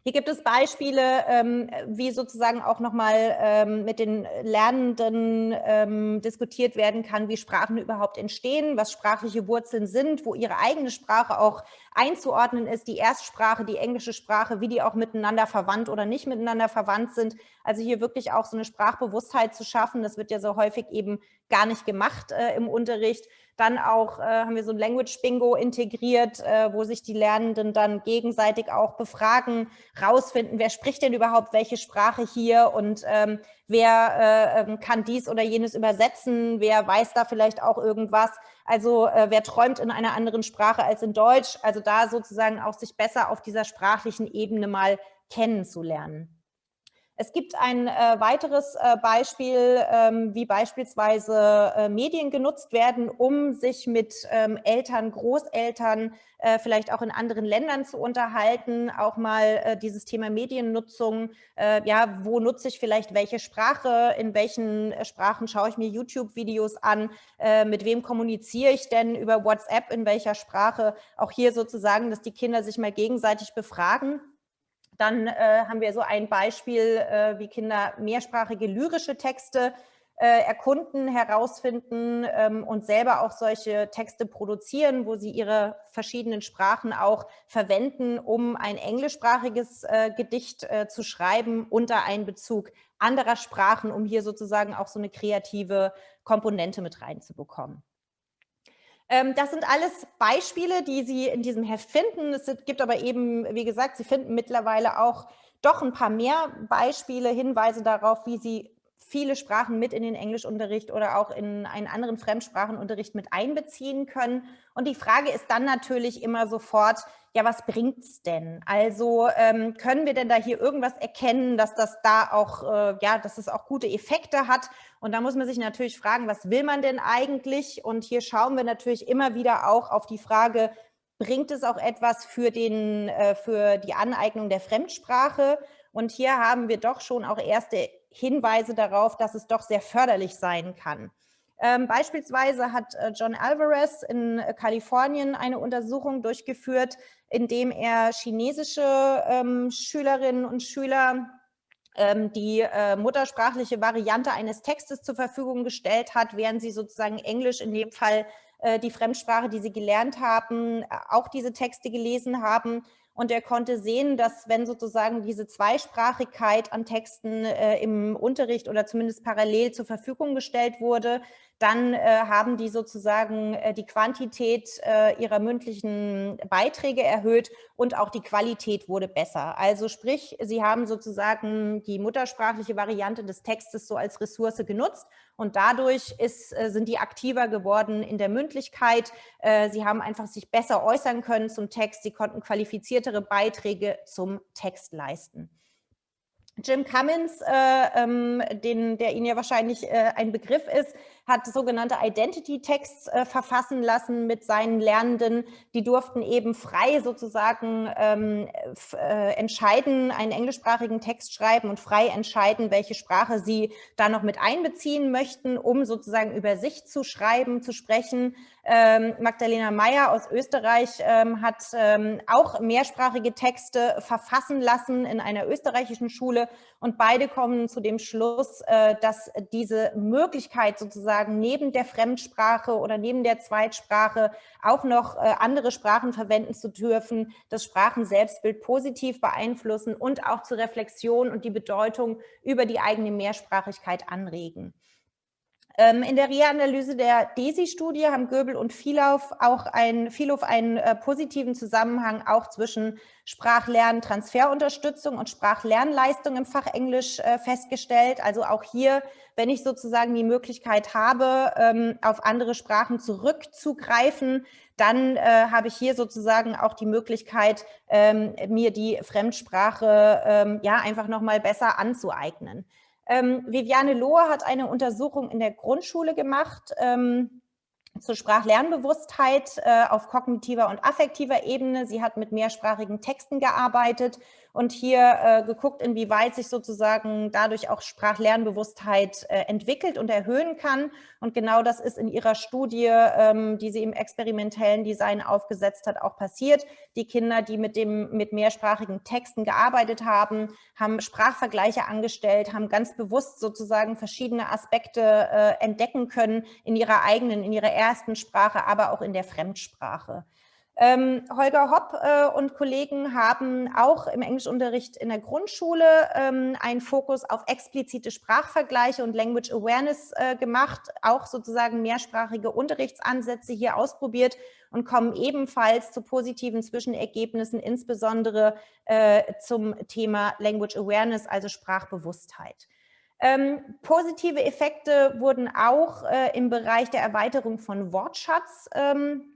Hier gibt es Beispiele, ähm, wie sozusagen auch nochmal ähm, mit den Lernenden ähm, diskutiert werden kann, wie Sprachen überhaupt entstehen, was sprachliche Wurzeln sind, wo ihre eigene Sprache auch einzuordnen ist, die Erstsprache, die englische Sprache, wie die auch miteinander verwandt oder nicht miteinander verwandt sind. Also hier wirklich auch so eine Sprachbewusstheit zu schaffen, das wird ja so häufig eben gar nicht gemacht äh, im Unterricht. Dann auch äh, haben wir so ein Language Bingo integriert, äh, wo sich die Lernenden dann gegenseitig auch befragen, rausfinden, wer spricht denn überhaupt welche Sprache hier und ähm, wer äh, ähm, kann dies oder jenes übersetzen, wer weiß da vielleicht auch irgendwas. Also äh, wer träumt in einer anderen Sprache als in Deutsch. Also da sozusagen auch sich besser auf dieser sprachlichen Ebene mal kennenzulernen. Es gibt ein äh, weiteres äh, Beispiel, ähm, wie beispielsweise äh, Medien genutzt werden, um sich mit ähm, Eltern, Großeltern, äh, vielleicht auch in anderen Ländern zu unterhalten. Auch mal äh, dieses Thema Mediennutzung. Äh, ja, wo nutze ich vielleicht welche Sprache? In welchen Sprachen schaue ich mir YouTube-Videos an? mit wem kommuniziere ich denn über WhatsApp? In welcher Sprache? Auch hier sozusagen, dass die Kinder sich mal gegenseitig befragen dann äh, haben wir so ein Beispiel, äh, wie Kinder mehrsprachige lyrische Texte äh, erkunden, herausfinden ähm, und selber auch solche Texte produzieren, wo sie ihre verschiedenen Sprachen auch verwenden, um ein englischsprachiges äh, Gedicht äh, zu schreiben unter Einbezug anderer Sprachen, um hier sozusagen auch so eine kreative Komponente mit reinzubekommen. Ähm, das sind alles Beispiele, die Sie in diesem Heft finden. Es gibt aber eben, wie gesagt, Sie finden mittlerweile auch doch ein paar mehr Beispiele, Hinweise darauf, wie Sie viele Sprachen mit in den Englischunterricht oder auch in einen anderen Fremdsprachenunterricht mit einbeziehen können. Und die Frage ist dann natürlich immer sofort, ja, was bringt es denn? Also ähm, können wir denn da hier irgendwas erkennen, dass das da auch, äh, ja, dass es auch gute Effekte hat? Und da muss man sich natürlich fragen, was will man denn eigentlich? Und hier schauen wir natürlich immer wieder auch auf die Frage, bringt es auch etwas für, den, äh, für die Aneignung der Fremdsprache? Und hier haben wir doch schon auch erste Hinweise darauf, dass es doch sehr förderlich sein kann. Ähm, beispielsweise hat äh, John Alvarez in äh, Kalifornien eine Untersuchung durchgeführt, indem er chinesische ähm, Schülerinnen und Schüler ähm, die äh, muttersprachliche Variante eines Textes zur Verfügung gestellt hat, während sie sozusagen Englisch in dem Fall die Fremdsprache, die sie gelernt haben, auch diese Texte gelesen haben und er konnte sehen, dass wenn sozusagen diese Zweisprachigkeit an Texten äh, im Unterricht oder zumindest parallel zur Verfügung gestellt wurde, dann äh, haben die sozusagen äh, die Quantität äh, ihrer mündlichen Beiträge erhöht und auch die Qualität wurde besser. Also sprich, sie haben sozusagen die muttersprachliche Variante des Textes so als Ressource genutzt und dadurch ist, sind die aktiver geworden in der Mündlichkeit. Sie haben einfach sich besser äußern können zum Text, sie konnten qualifiziertere Beiträge zum Text leisten. Jim Cummins, äh, ähm, den, der Ihnen ja wahrscheinlich äh, ein Begriff ist, hat sogenannte Identity-Texts äh, verfassen lassen mit seinen Lernenden. Die durften eben frei sozusagen ähm, äh, entscheiden, einen englischsprachigen Text schreiben und frei entscheiden, welche Sprache sie da noch mit einbeziehen möchten, um sozusagen über sich zu schreiben, zu sprechen. Ähm, Magdalena Meyer aus Österreich ähm, hat ähm, auch mehrsprachige Texte verfassen lassen in einer österreichischen Schule und beide kommen zu dem Schluss, äh, dass diese Möglichkeit sozusagen neben der Fremdsprache oder neben der Zweitsprache auch noch äh, andere Sprachen verwenden zu dürfen, das Sprachenselbstbild positiv beeinflussen und auch zur Reflexion und die Bedeutung über die eigene Mehrsprachigkeit anregen. Ähm, in der Reanalyse der DESI-Studie haben Göbel und Vielhoff auch ein, Vielhoff einen äh, positiven Zusammenhang auch zwischen Sprachlernen, Transferunterstützung und Sprachlernleistung im Fach Englisch äh, festgestellt. Also auch hier, wenn ich sozusagen die Möglichkeit habe, ähm, auf andere Sprachen zurückzugreifen, dann äh, habe ich hier sozusagen auch die Möglichkeit, ähm, mir die Fremdsprache ähm, ja einfach nochmal besser anzueignen. Ähm, Viviane Lohr hat eine Untersuchung in der Grundschule gemacht ähm, zur Sprachlernbewusstheit äh, auf kognitiver und affektiver Ebene. Sie hat mit mehrsprachigen Texten gearbeitet und hier äh, geguckt, inwieweit sich sozusagen dadurch auch Sprachlernbewusstheit äh, entwickelt und erhöhen kann. Und genau das ist in ihrer Studie, ähm, die sie im experimentellen Design aufgesetzt hat, auch passiert. Die Kinder, die mit, dem, mit mehrsprachigen Texten gearbeitet haben, haben Sprachvergleiche angestellt, haben ganz bewusst sozusagen verschiedene Aspekte äh, entdecken können in ihrer eigenen, in ihrer ersten Sprache, aber auch in der Fremdsprache. Ähm, Holger Hopp äh, und Kollegen haben auch im Englischunterricht in der Grundschule ähm, einen Fokus auf explizite Sprachvergleiche und Language Awareness äh, gemacht, auch sozusagen mehrsprachige Unterrichtsansätze hier ausprobiert und kommen ebenfalls zu positiven Zwischenergebnissen, insbesondere äh, zum Thema Language Awareness, also Sprachbewusstheit. Ähm, positive Effekte wurden auch äh, im Bereich der Erweiterung von Wortschatz ähm,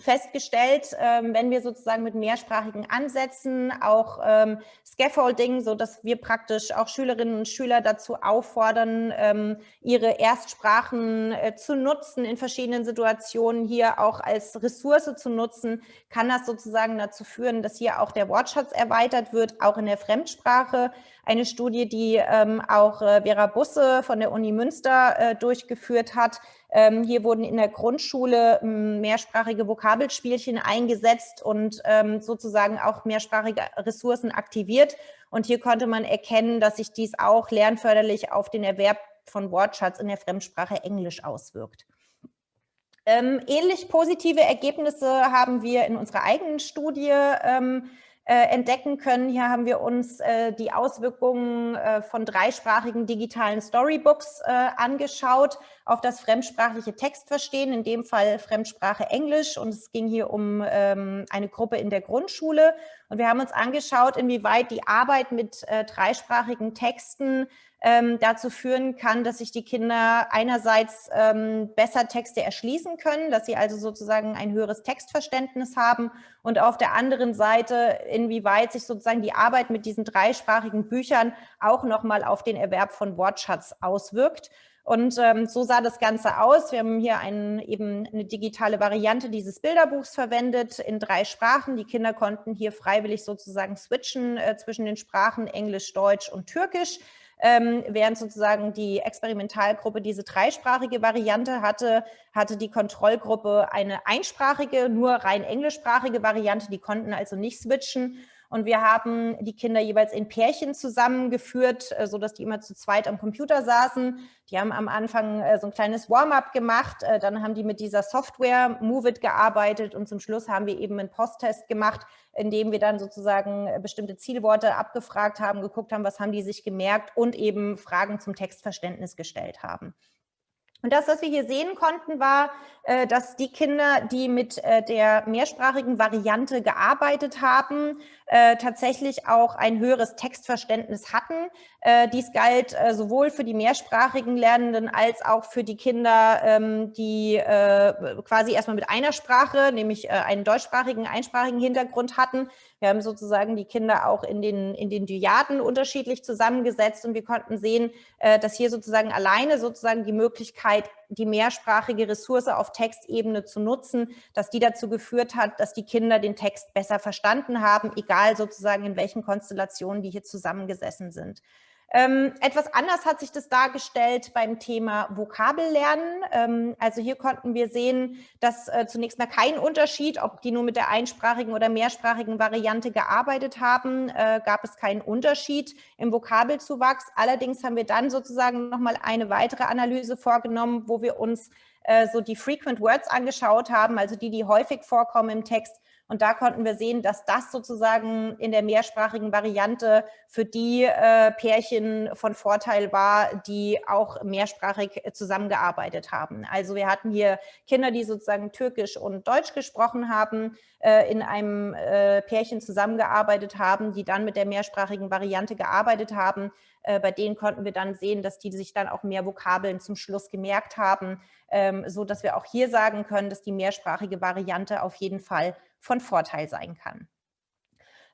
festgestellt, ähm, wenn wir sozusagen mit mehrsprachigen Ansätzen, auch ähm, Scaffolding, so dass wir praktisch auch Schülerinnen und Schüler dazu auffordern, ähm, ihre Erstsprachen äh, zu nutzen in verschiedenen Situationen, hier auch als Ressource zu nutzen, kann das sozusagen dazu führen, dass hier auch der Wortschatz erweitert wird, auch in der Fremdsprache. Eine Studie, die auch äh, Vera Busse von der Uni Münster äh, durchgeführt hat, ähm, hier wurden in der Grundschule hm, mehrsprachige Vokabelspielchen eingesetzt und ähm, sozusagen auch mehrsprachige Ressourcen aktiviert. Und hier konnte man erkennen, dass sich dies auch lernförderlich auf den Erwerb von Wortschatz in der Fremdsprache Englisch auswirkt. Ähm, ähnlich positive Ergebnisse haben wir in unserer eigenen Studie ähm, äh, entdecken können. Hier haben wir uns äh, die Auswirkungen äh, von dreisprachigen digitalen Storybooks äh, angeschaut auf das fremdsprachliche Textverstehen, in dem Fall Fremdsprache Englisch. Und es ging hier um ähm, eine Gruppe in der Grundschule. Und wir haben uns angeschaut, inwieweit die Arbeit mit äh, dreisprachigen Texten ähm, dazu führen kann, dass sich die Kinder einerseits ähm, besser Texte erschließen können, dass sie also sozusagen ein höheres Textverständnis haben und auf der anderen Seite, inwieweit sich sozusagen die Arbeit mit diesen dreisprachigen Büchern auch nochmal auf den Erwerb von Wortschatz auswirkt. Und ähm, so sah das Ganze aus. Wir haben hier einen, eben eine digitale Variante dieses Bilderbuchs verwendet in drei Sprachen. Die Kinder konnten hier freiwillig sozusagen switchen äh, zwischen den Sprachen Englisch, Deutsch und Türkisch ähm, während sozusagen die Experimentalgruppe diese dreisprachige Variante hatte, hatte die Kontrollgruppe eine einsprachige, nur rein englischsprachige Variante, die konnten also nicht switchen. Und wir haben die Kinder jeweils in Pärchen zusammengeführt, äh, sodass die immer zu zweit am Computer saßen. Die haben am Anfang äh, so ein kleines Warm-up gemacht, äh, dann haben die mit dieser Software Move It gearbeitet und zum Schluss haben wir eben einen Posttest gemacht, in dem wir dann sozusagen bestimmte Zielworte abgefragt haben, geguckt haben, was haben die sich gemerkt und eben Fragen zum Textverständnis gestellt haben. Und das, was wir hier sehen konnten, war, dass die Kinder, die mit der mehrsprachigen Variante gearbeitet haben, äh, tatsächlich auch ein höheres Textverständnis hatten. Dies galt sowohl für die mehrsprachigen Lernenden als auch für die Kinder, ähm, die quasi erstmal mit einer Sprache, nämlich einen deutschsprachigen, einsprachigen Hintergrund hatten. Wir haben sozusagen die Kinder auch in den, in den Dyaden unterschiedlich zusammengesetzt und wir konnten sehen, dass hier sozusagen alleine sozusagen die Möglichkeit die mehrsprachige Ressource auf Textebene zu nutzen, dass die dazu geführt hat, dass die Kinder den Text besser verstanden haben, egal sozusagen in welchen Konstellationen die hier zusammengesessen sind. Ähm, etwas anders hat sich das dargestellt beim Thema Vokabellernen. Ähm, also hier konnten wir sehen, dass äh, zunächst mal kein Unterschied, ob die nur mit der einsprachigen oder mehrsprachigen Variante gearbeitet haben, äh, gab es keinen Unterschied im Vokabelzuwachs. Allerdings haben wir dann sozusagen nochmal eine weitere Analyse vorgenommen, wo wir uns äh, so die Frequent Words angeschaut haben, also die, die häufig vorkommen im Text und da konnten wir sehen, dass das sozusagen in der mehrsprachigen Variante für die äh, Pärchen von Vorteil war, die auch mehrsprachig zusammengearbeitet haben. Also wir hatten hier Kinder, die sozusagen Türkisch und Deutsch gesprochen haben, äh, in einem äh, Pärchen zusammengearbeitet haben, die dann mit der mehrsprachigen Variante gearbeitet haben. Äh, bei denen konnten wir dann sehen, dass die sich dann auch mehr Vokabeln zum Schluss gemerkt haben, ähm, so dass wir auch hier sagen können, dass die mehrsprachige Variante auf jeden Fall von Vorteil sein kann.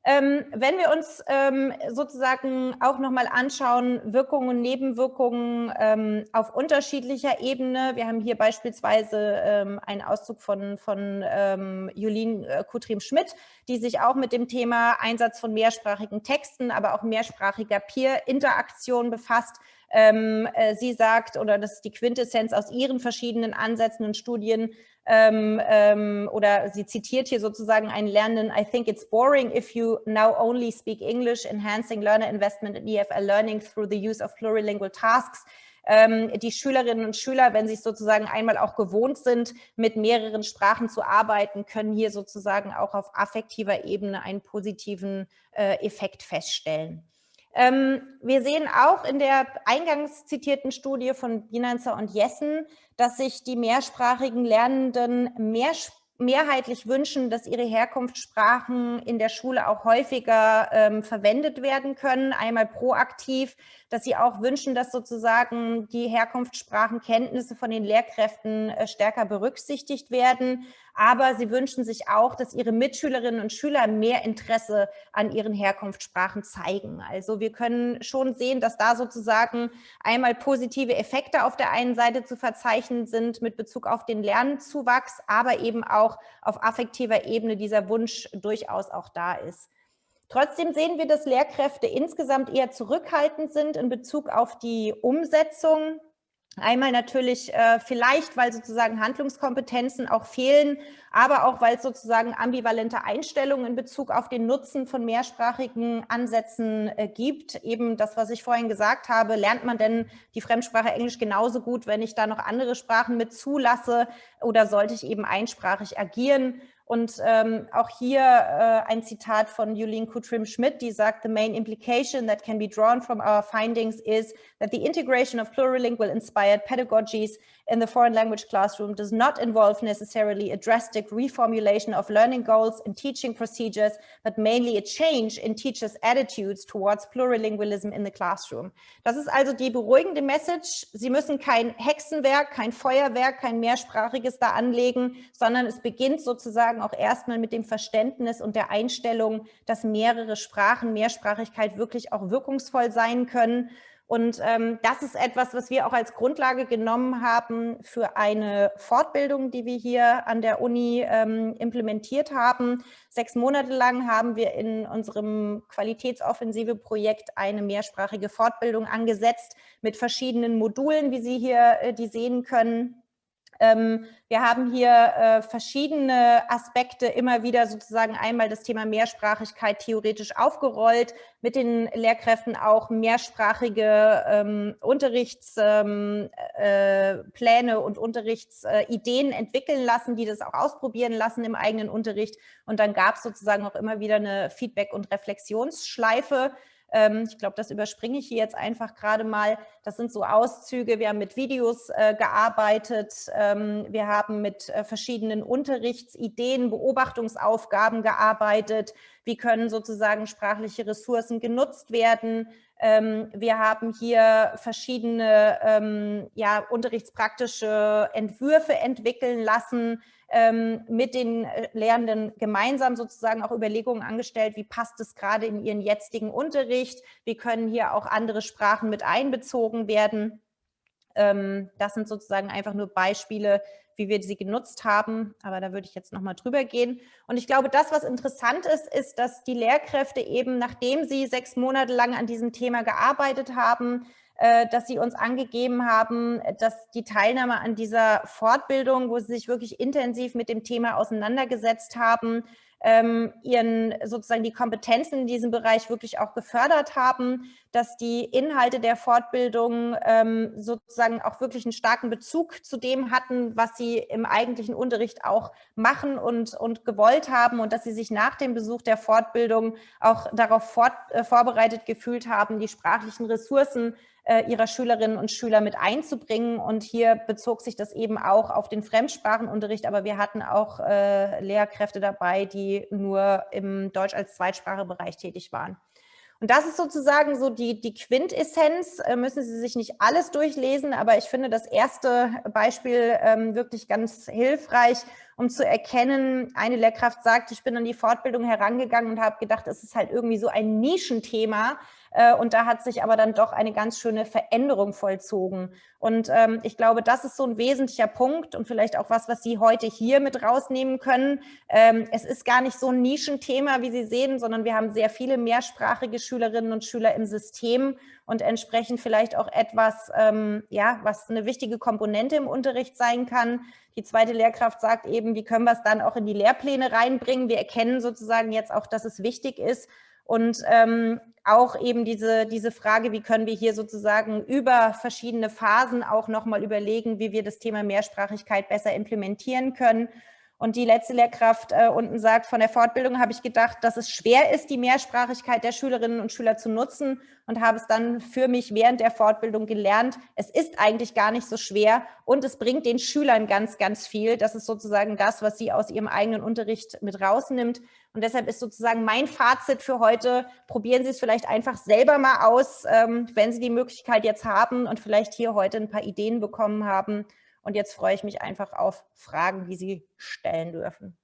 Ähm, wenn wir uns ähm, sozusagen auch nochmal anschauen, Wirkungen und Nebenwirkungen ähm, auf unterschiedlicher Ebene. Wir haben hier beispielsweise ähm, einen Auszug von, von ähm, Julien äh, Kutrim-Schmidt, die sich auch mit dem Thema Einsatz von mehrsprachigen Texten, aber auch mehrsprachiger Peer-Interaktion befasst. Ähm, äh, sie sagt, oder das ist die Quintessenz aus ihren verschiedenen Ansätzen und Studien, ähm, ähm, oder sie zitiert hier sozusagen einen Lernenden, I think it's boring if you now only speak English, enhancing learner investment in EFL learning through the use of plurilingual tasks. Ähm, die Schülerinnen und Schüler, wenn sie sozusagen einmal auch gewohnt sind, mit mehreren Sprachen zu arbeiten, können hier sozusagen auch auf affektiver Ebene einen positiven äh, Effekt feststellen. Ähm, wir sehen auch in der eingangs zitierten Studie von Binanzer und Jessen, dass sich die mehrsprachigen Lernenden mehr mehrheitlich wünschen, dass ihre Herkunftssprachen in der Schule auch häufiger ähm, verwendet werden können, einmal proaktiv, dass sie auch wünschen, dass sozusagen die Herkunftssprachenkenntnisse von den Lehrkräften äh, stärker berücksichtigt werden. Aber sie wünschen sich auch, dass ihre Mitschülerinnen und Schüler mehr Interesse an ihren Herkunftssprachen zeigen. Also wir können schon sehen, dass da sozusagen einmal positive Effekte auf der einen Seite zu verzeichnen sind mit Bezug auf den Lernzuwachs, aber eben auch auf affektiver Ebene dieser Wunsch durchaus auch da ist. Trotzdem sehen wir, dass Lehrkräfte insgesamt eher zurückhaltend sind in Bezug auf die Umsetzung. Einmal natürlich äh, vielleicht, weil sozusagen Handlungskompetenzen auch fehlen, aber auch, weil es sozusagen ambivalente Einstellungen in Bezug auf den Nutzen von mehrsprachigen Ansätzen äh, gibt. Eben das, was ich vorhin gesagt habe, lernt man denn die Fremdsprache Englisch genauso gut, wenn ich da noch andere Sprachen mit zulasse oder sollte ich eben einsprachig agieren? Und ähm, auch hier äh, ein Zitat von Julien Kutrim-Schmidt, die sagt, the main implication that can be drawn from our findings is that the integration of plurilingual inspired pedagogies in the foreign language classroom does not involve necessarily a drastic reformulation of learning goals and teaching procedures, but mainly a change in teachers' attitudes towards plurilingualism in the classroom. Das ist also die beruhigende Message. Sie müssen kein Hexenwerk, kein Feuerwerk, kein mehrsprachiges da anlegen, sondern es beginnt sozusagen auch erstmal mit dem Verständnis und der Einstellung, dass mehrere Sprachen, Mehrsprachigkeit wirklich auch wirkungsvoll sein können und ähm, das ist etwas, was wir auch als Grundlage genommen haben für eine Fortbildung, die wir hier an der Uni ähm, implementiert haben. Sechs Monate lang haben wir in unserem Qualitätsoffensive-Projekt eine mehrsprachige Fortbildung angesetzt mit verschiedenen Modulen, wie Sie hier äh, die sehen können. Ähm, wir haben hier äh, verschiedene Aspekte immer wieder sozusagen einmal das Thema Mehrsprachigkeit theoretisch aufgerollt, mit den Lehrkräften auch mehrsprachige ähm, Unterrichtspläne ähm, äh, und Unterrichtsideen entwickeln lassen, die das auch ausprobieren lassen im eigenen Unterricht. Und dann gab es sozusagen auch immer wieder eine Feedback- und Reflexionsschleife, ich glaube, das überspringe ich hier jetzt einfach gerade mal. Das sind so Auszüge. Wir haben mit Videos äh, gearbeitet. Ähm, wir haben mit äh, verschiedenen Unterrichtsideen, Beobachtungsaufgaben gearbeitet. Wie können sozusagen sprachliche Ressourcen genutzt werden? Ähm, wir haben hier verschiedene ja, unterrichtspraktische Entwürfe entwickeln lassen, ähm, mit den äh, Lehrenden gemeinsam sozusagen auch Überlegungen angestellt, wie passt es gerade in ihren jetzigen Unterricht, wie können hier auch andere Sprachen mit einbezogen werden. Ähm, das sind sozusagen einfach nur Beispiele, wie wir sie genutzt haben, aber da würde ich jetzt nochmal drüber gehen. Und ich glaube, das, was interessant ist, ist, dass die Lehrkräfte eben, nachdem sie sechs Monate lang an diesem Thema gearbeitet haben, dass Sie uns angegeben haben, dass die Teilnahme an dieser Fortbildung, wo Sie sich wirklich intensiv mit dem Thema auseinandergesetzt haben, ähm, ihren sozusagen die Kompetenzen in diesem Bereich wirklich auch gefördert haben, dass die Inhalte der Fortbildung ähm, sozusagen auch wirklich einen starken Bezug zu dem hatten, was sie im eigentlichen Unterricht auch machen und, und gewollt haben und dass sie sich nach dem Besuch der Fortbildung auch darauf fort, äh, vorbereitet gefühlt haben, die sprachlichen Ressourcen äh, ihrer Schülerinnen und Schüler mit einzubringen. Und hier bezog sich das eben auch auf den Fremdsprachenunterricht, aber wir hatten auch äh, Lehrkräfte dabei, die nur im Deutsch als Zweitsprachebereich tätig waren. Und das ist sozusagen so die, die Quintessenz. Äh, müssen Sie sich nicht alles durchlesen, aber ich finde das erste Beispiel ähm, wirklich ganz hilfreich, um zu erkennen, eine Lehrkraft sagt, ich bin an die Fortbildung herangegangen und habe gedacht, es ist halt irgendwie so ein Nischenthema. Äh, und da hat sich aber dann doch eine ganz schöne Veränderung vollzogen. Und ähm, ich glaube, das ist so ein wesentlicher Punkt und vielleicht auch was, was Sie heute hier mit rausnehmen können. Ähm, es ist gar nicht so ein Nischenthema, wie Sie sehen, sondern wir haben sehr viele mehrsprachige Schülerinnen und Schüler im System und entsprechend vielleicht auch etwas, ähm, ja, was eine wichtige Komponente im Unterricht sein kann. Die zweite Lehrkraft sagt eben, wie können wir es dann auch in die Lehrpläne reinbringen? Wir erkennen sozusagen jetzt auch, dass es wichtig ist, und ähm, auch eben diese, diese Frage, wie können wir hier sozusagen über verschiedene Phasen auch nochmal überlegen, wie wir das Thema Mehrsprachigkeit besser implementieren können. Und die letzte Lehrkraft äh, unten sagt, von der Fortbildung habe ich gedacht, dass es schwer ist, die Mehrsprachigkeit der Schülerinnen und Schüler zu nutzen und habe es dann für mich während der Fortbildung gelernt. Es ist eigentlich gar nicht so schwer und es bringt den Schülern ganz, ganz viel. Das ist sozusagen das, was sie aus ihrem eigenen Unterricht mit rausnimmt. Und deshalb ist sozusagen mein Fazit für heute, probieren Sie es vielleicht einfach selber mal aus, ähm, wenn Sie die Möglichkeit jetzt haben und vielleicht hier heute ein paar Ideen bekommen haben und jetzt freue ich mich einfach auf Fragen, die Sie stellen dürfen.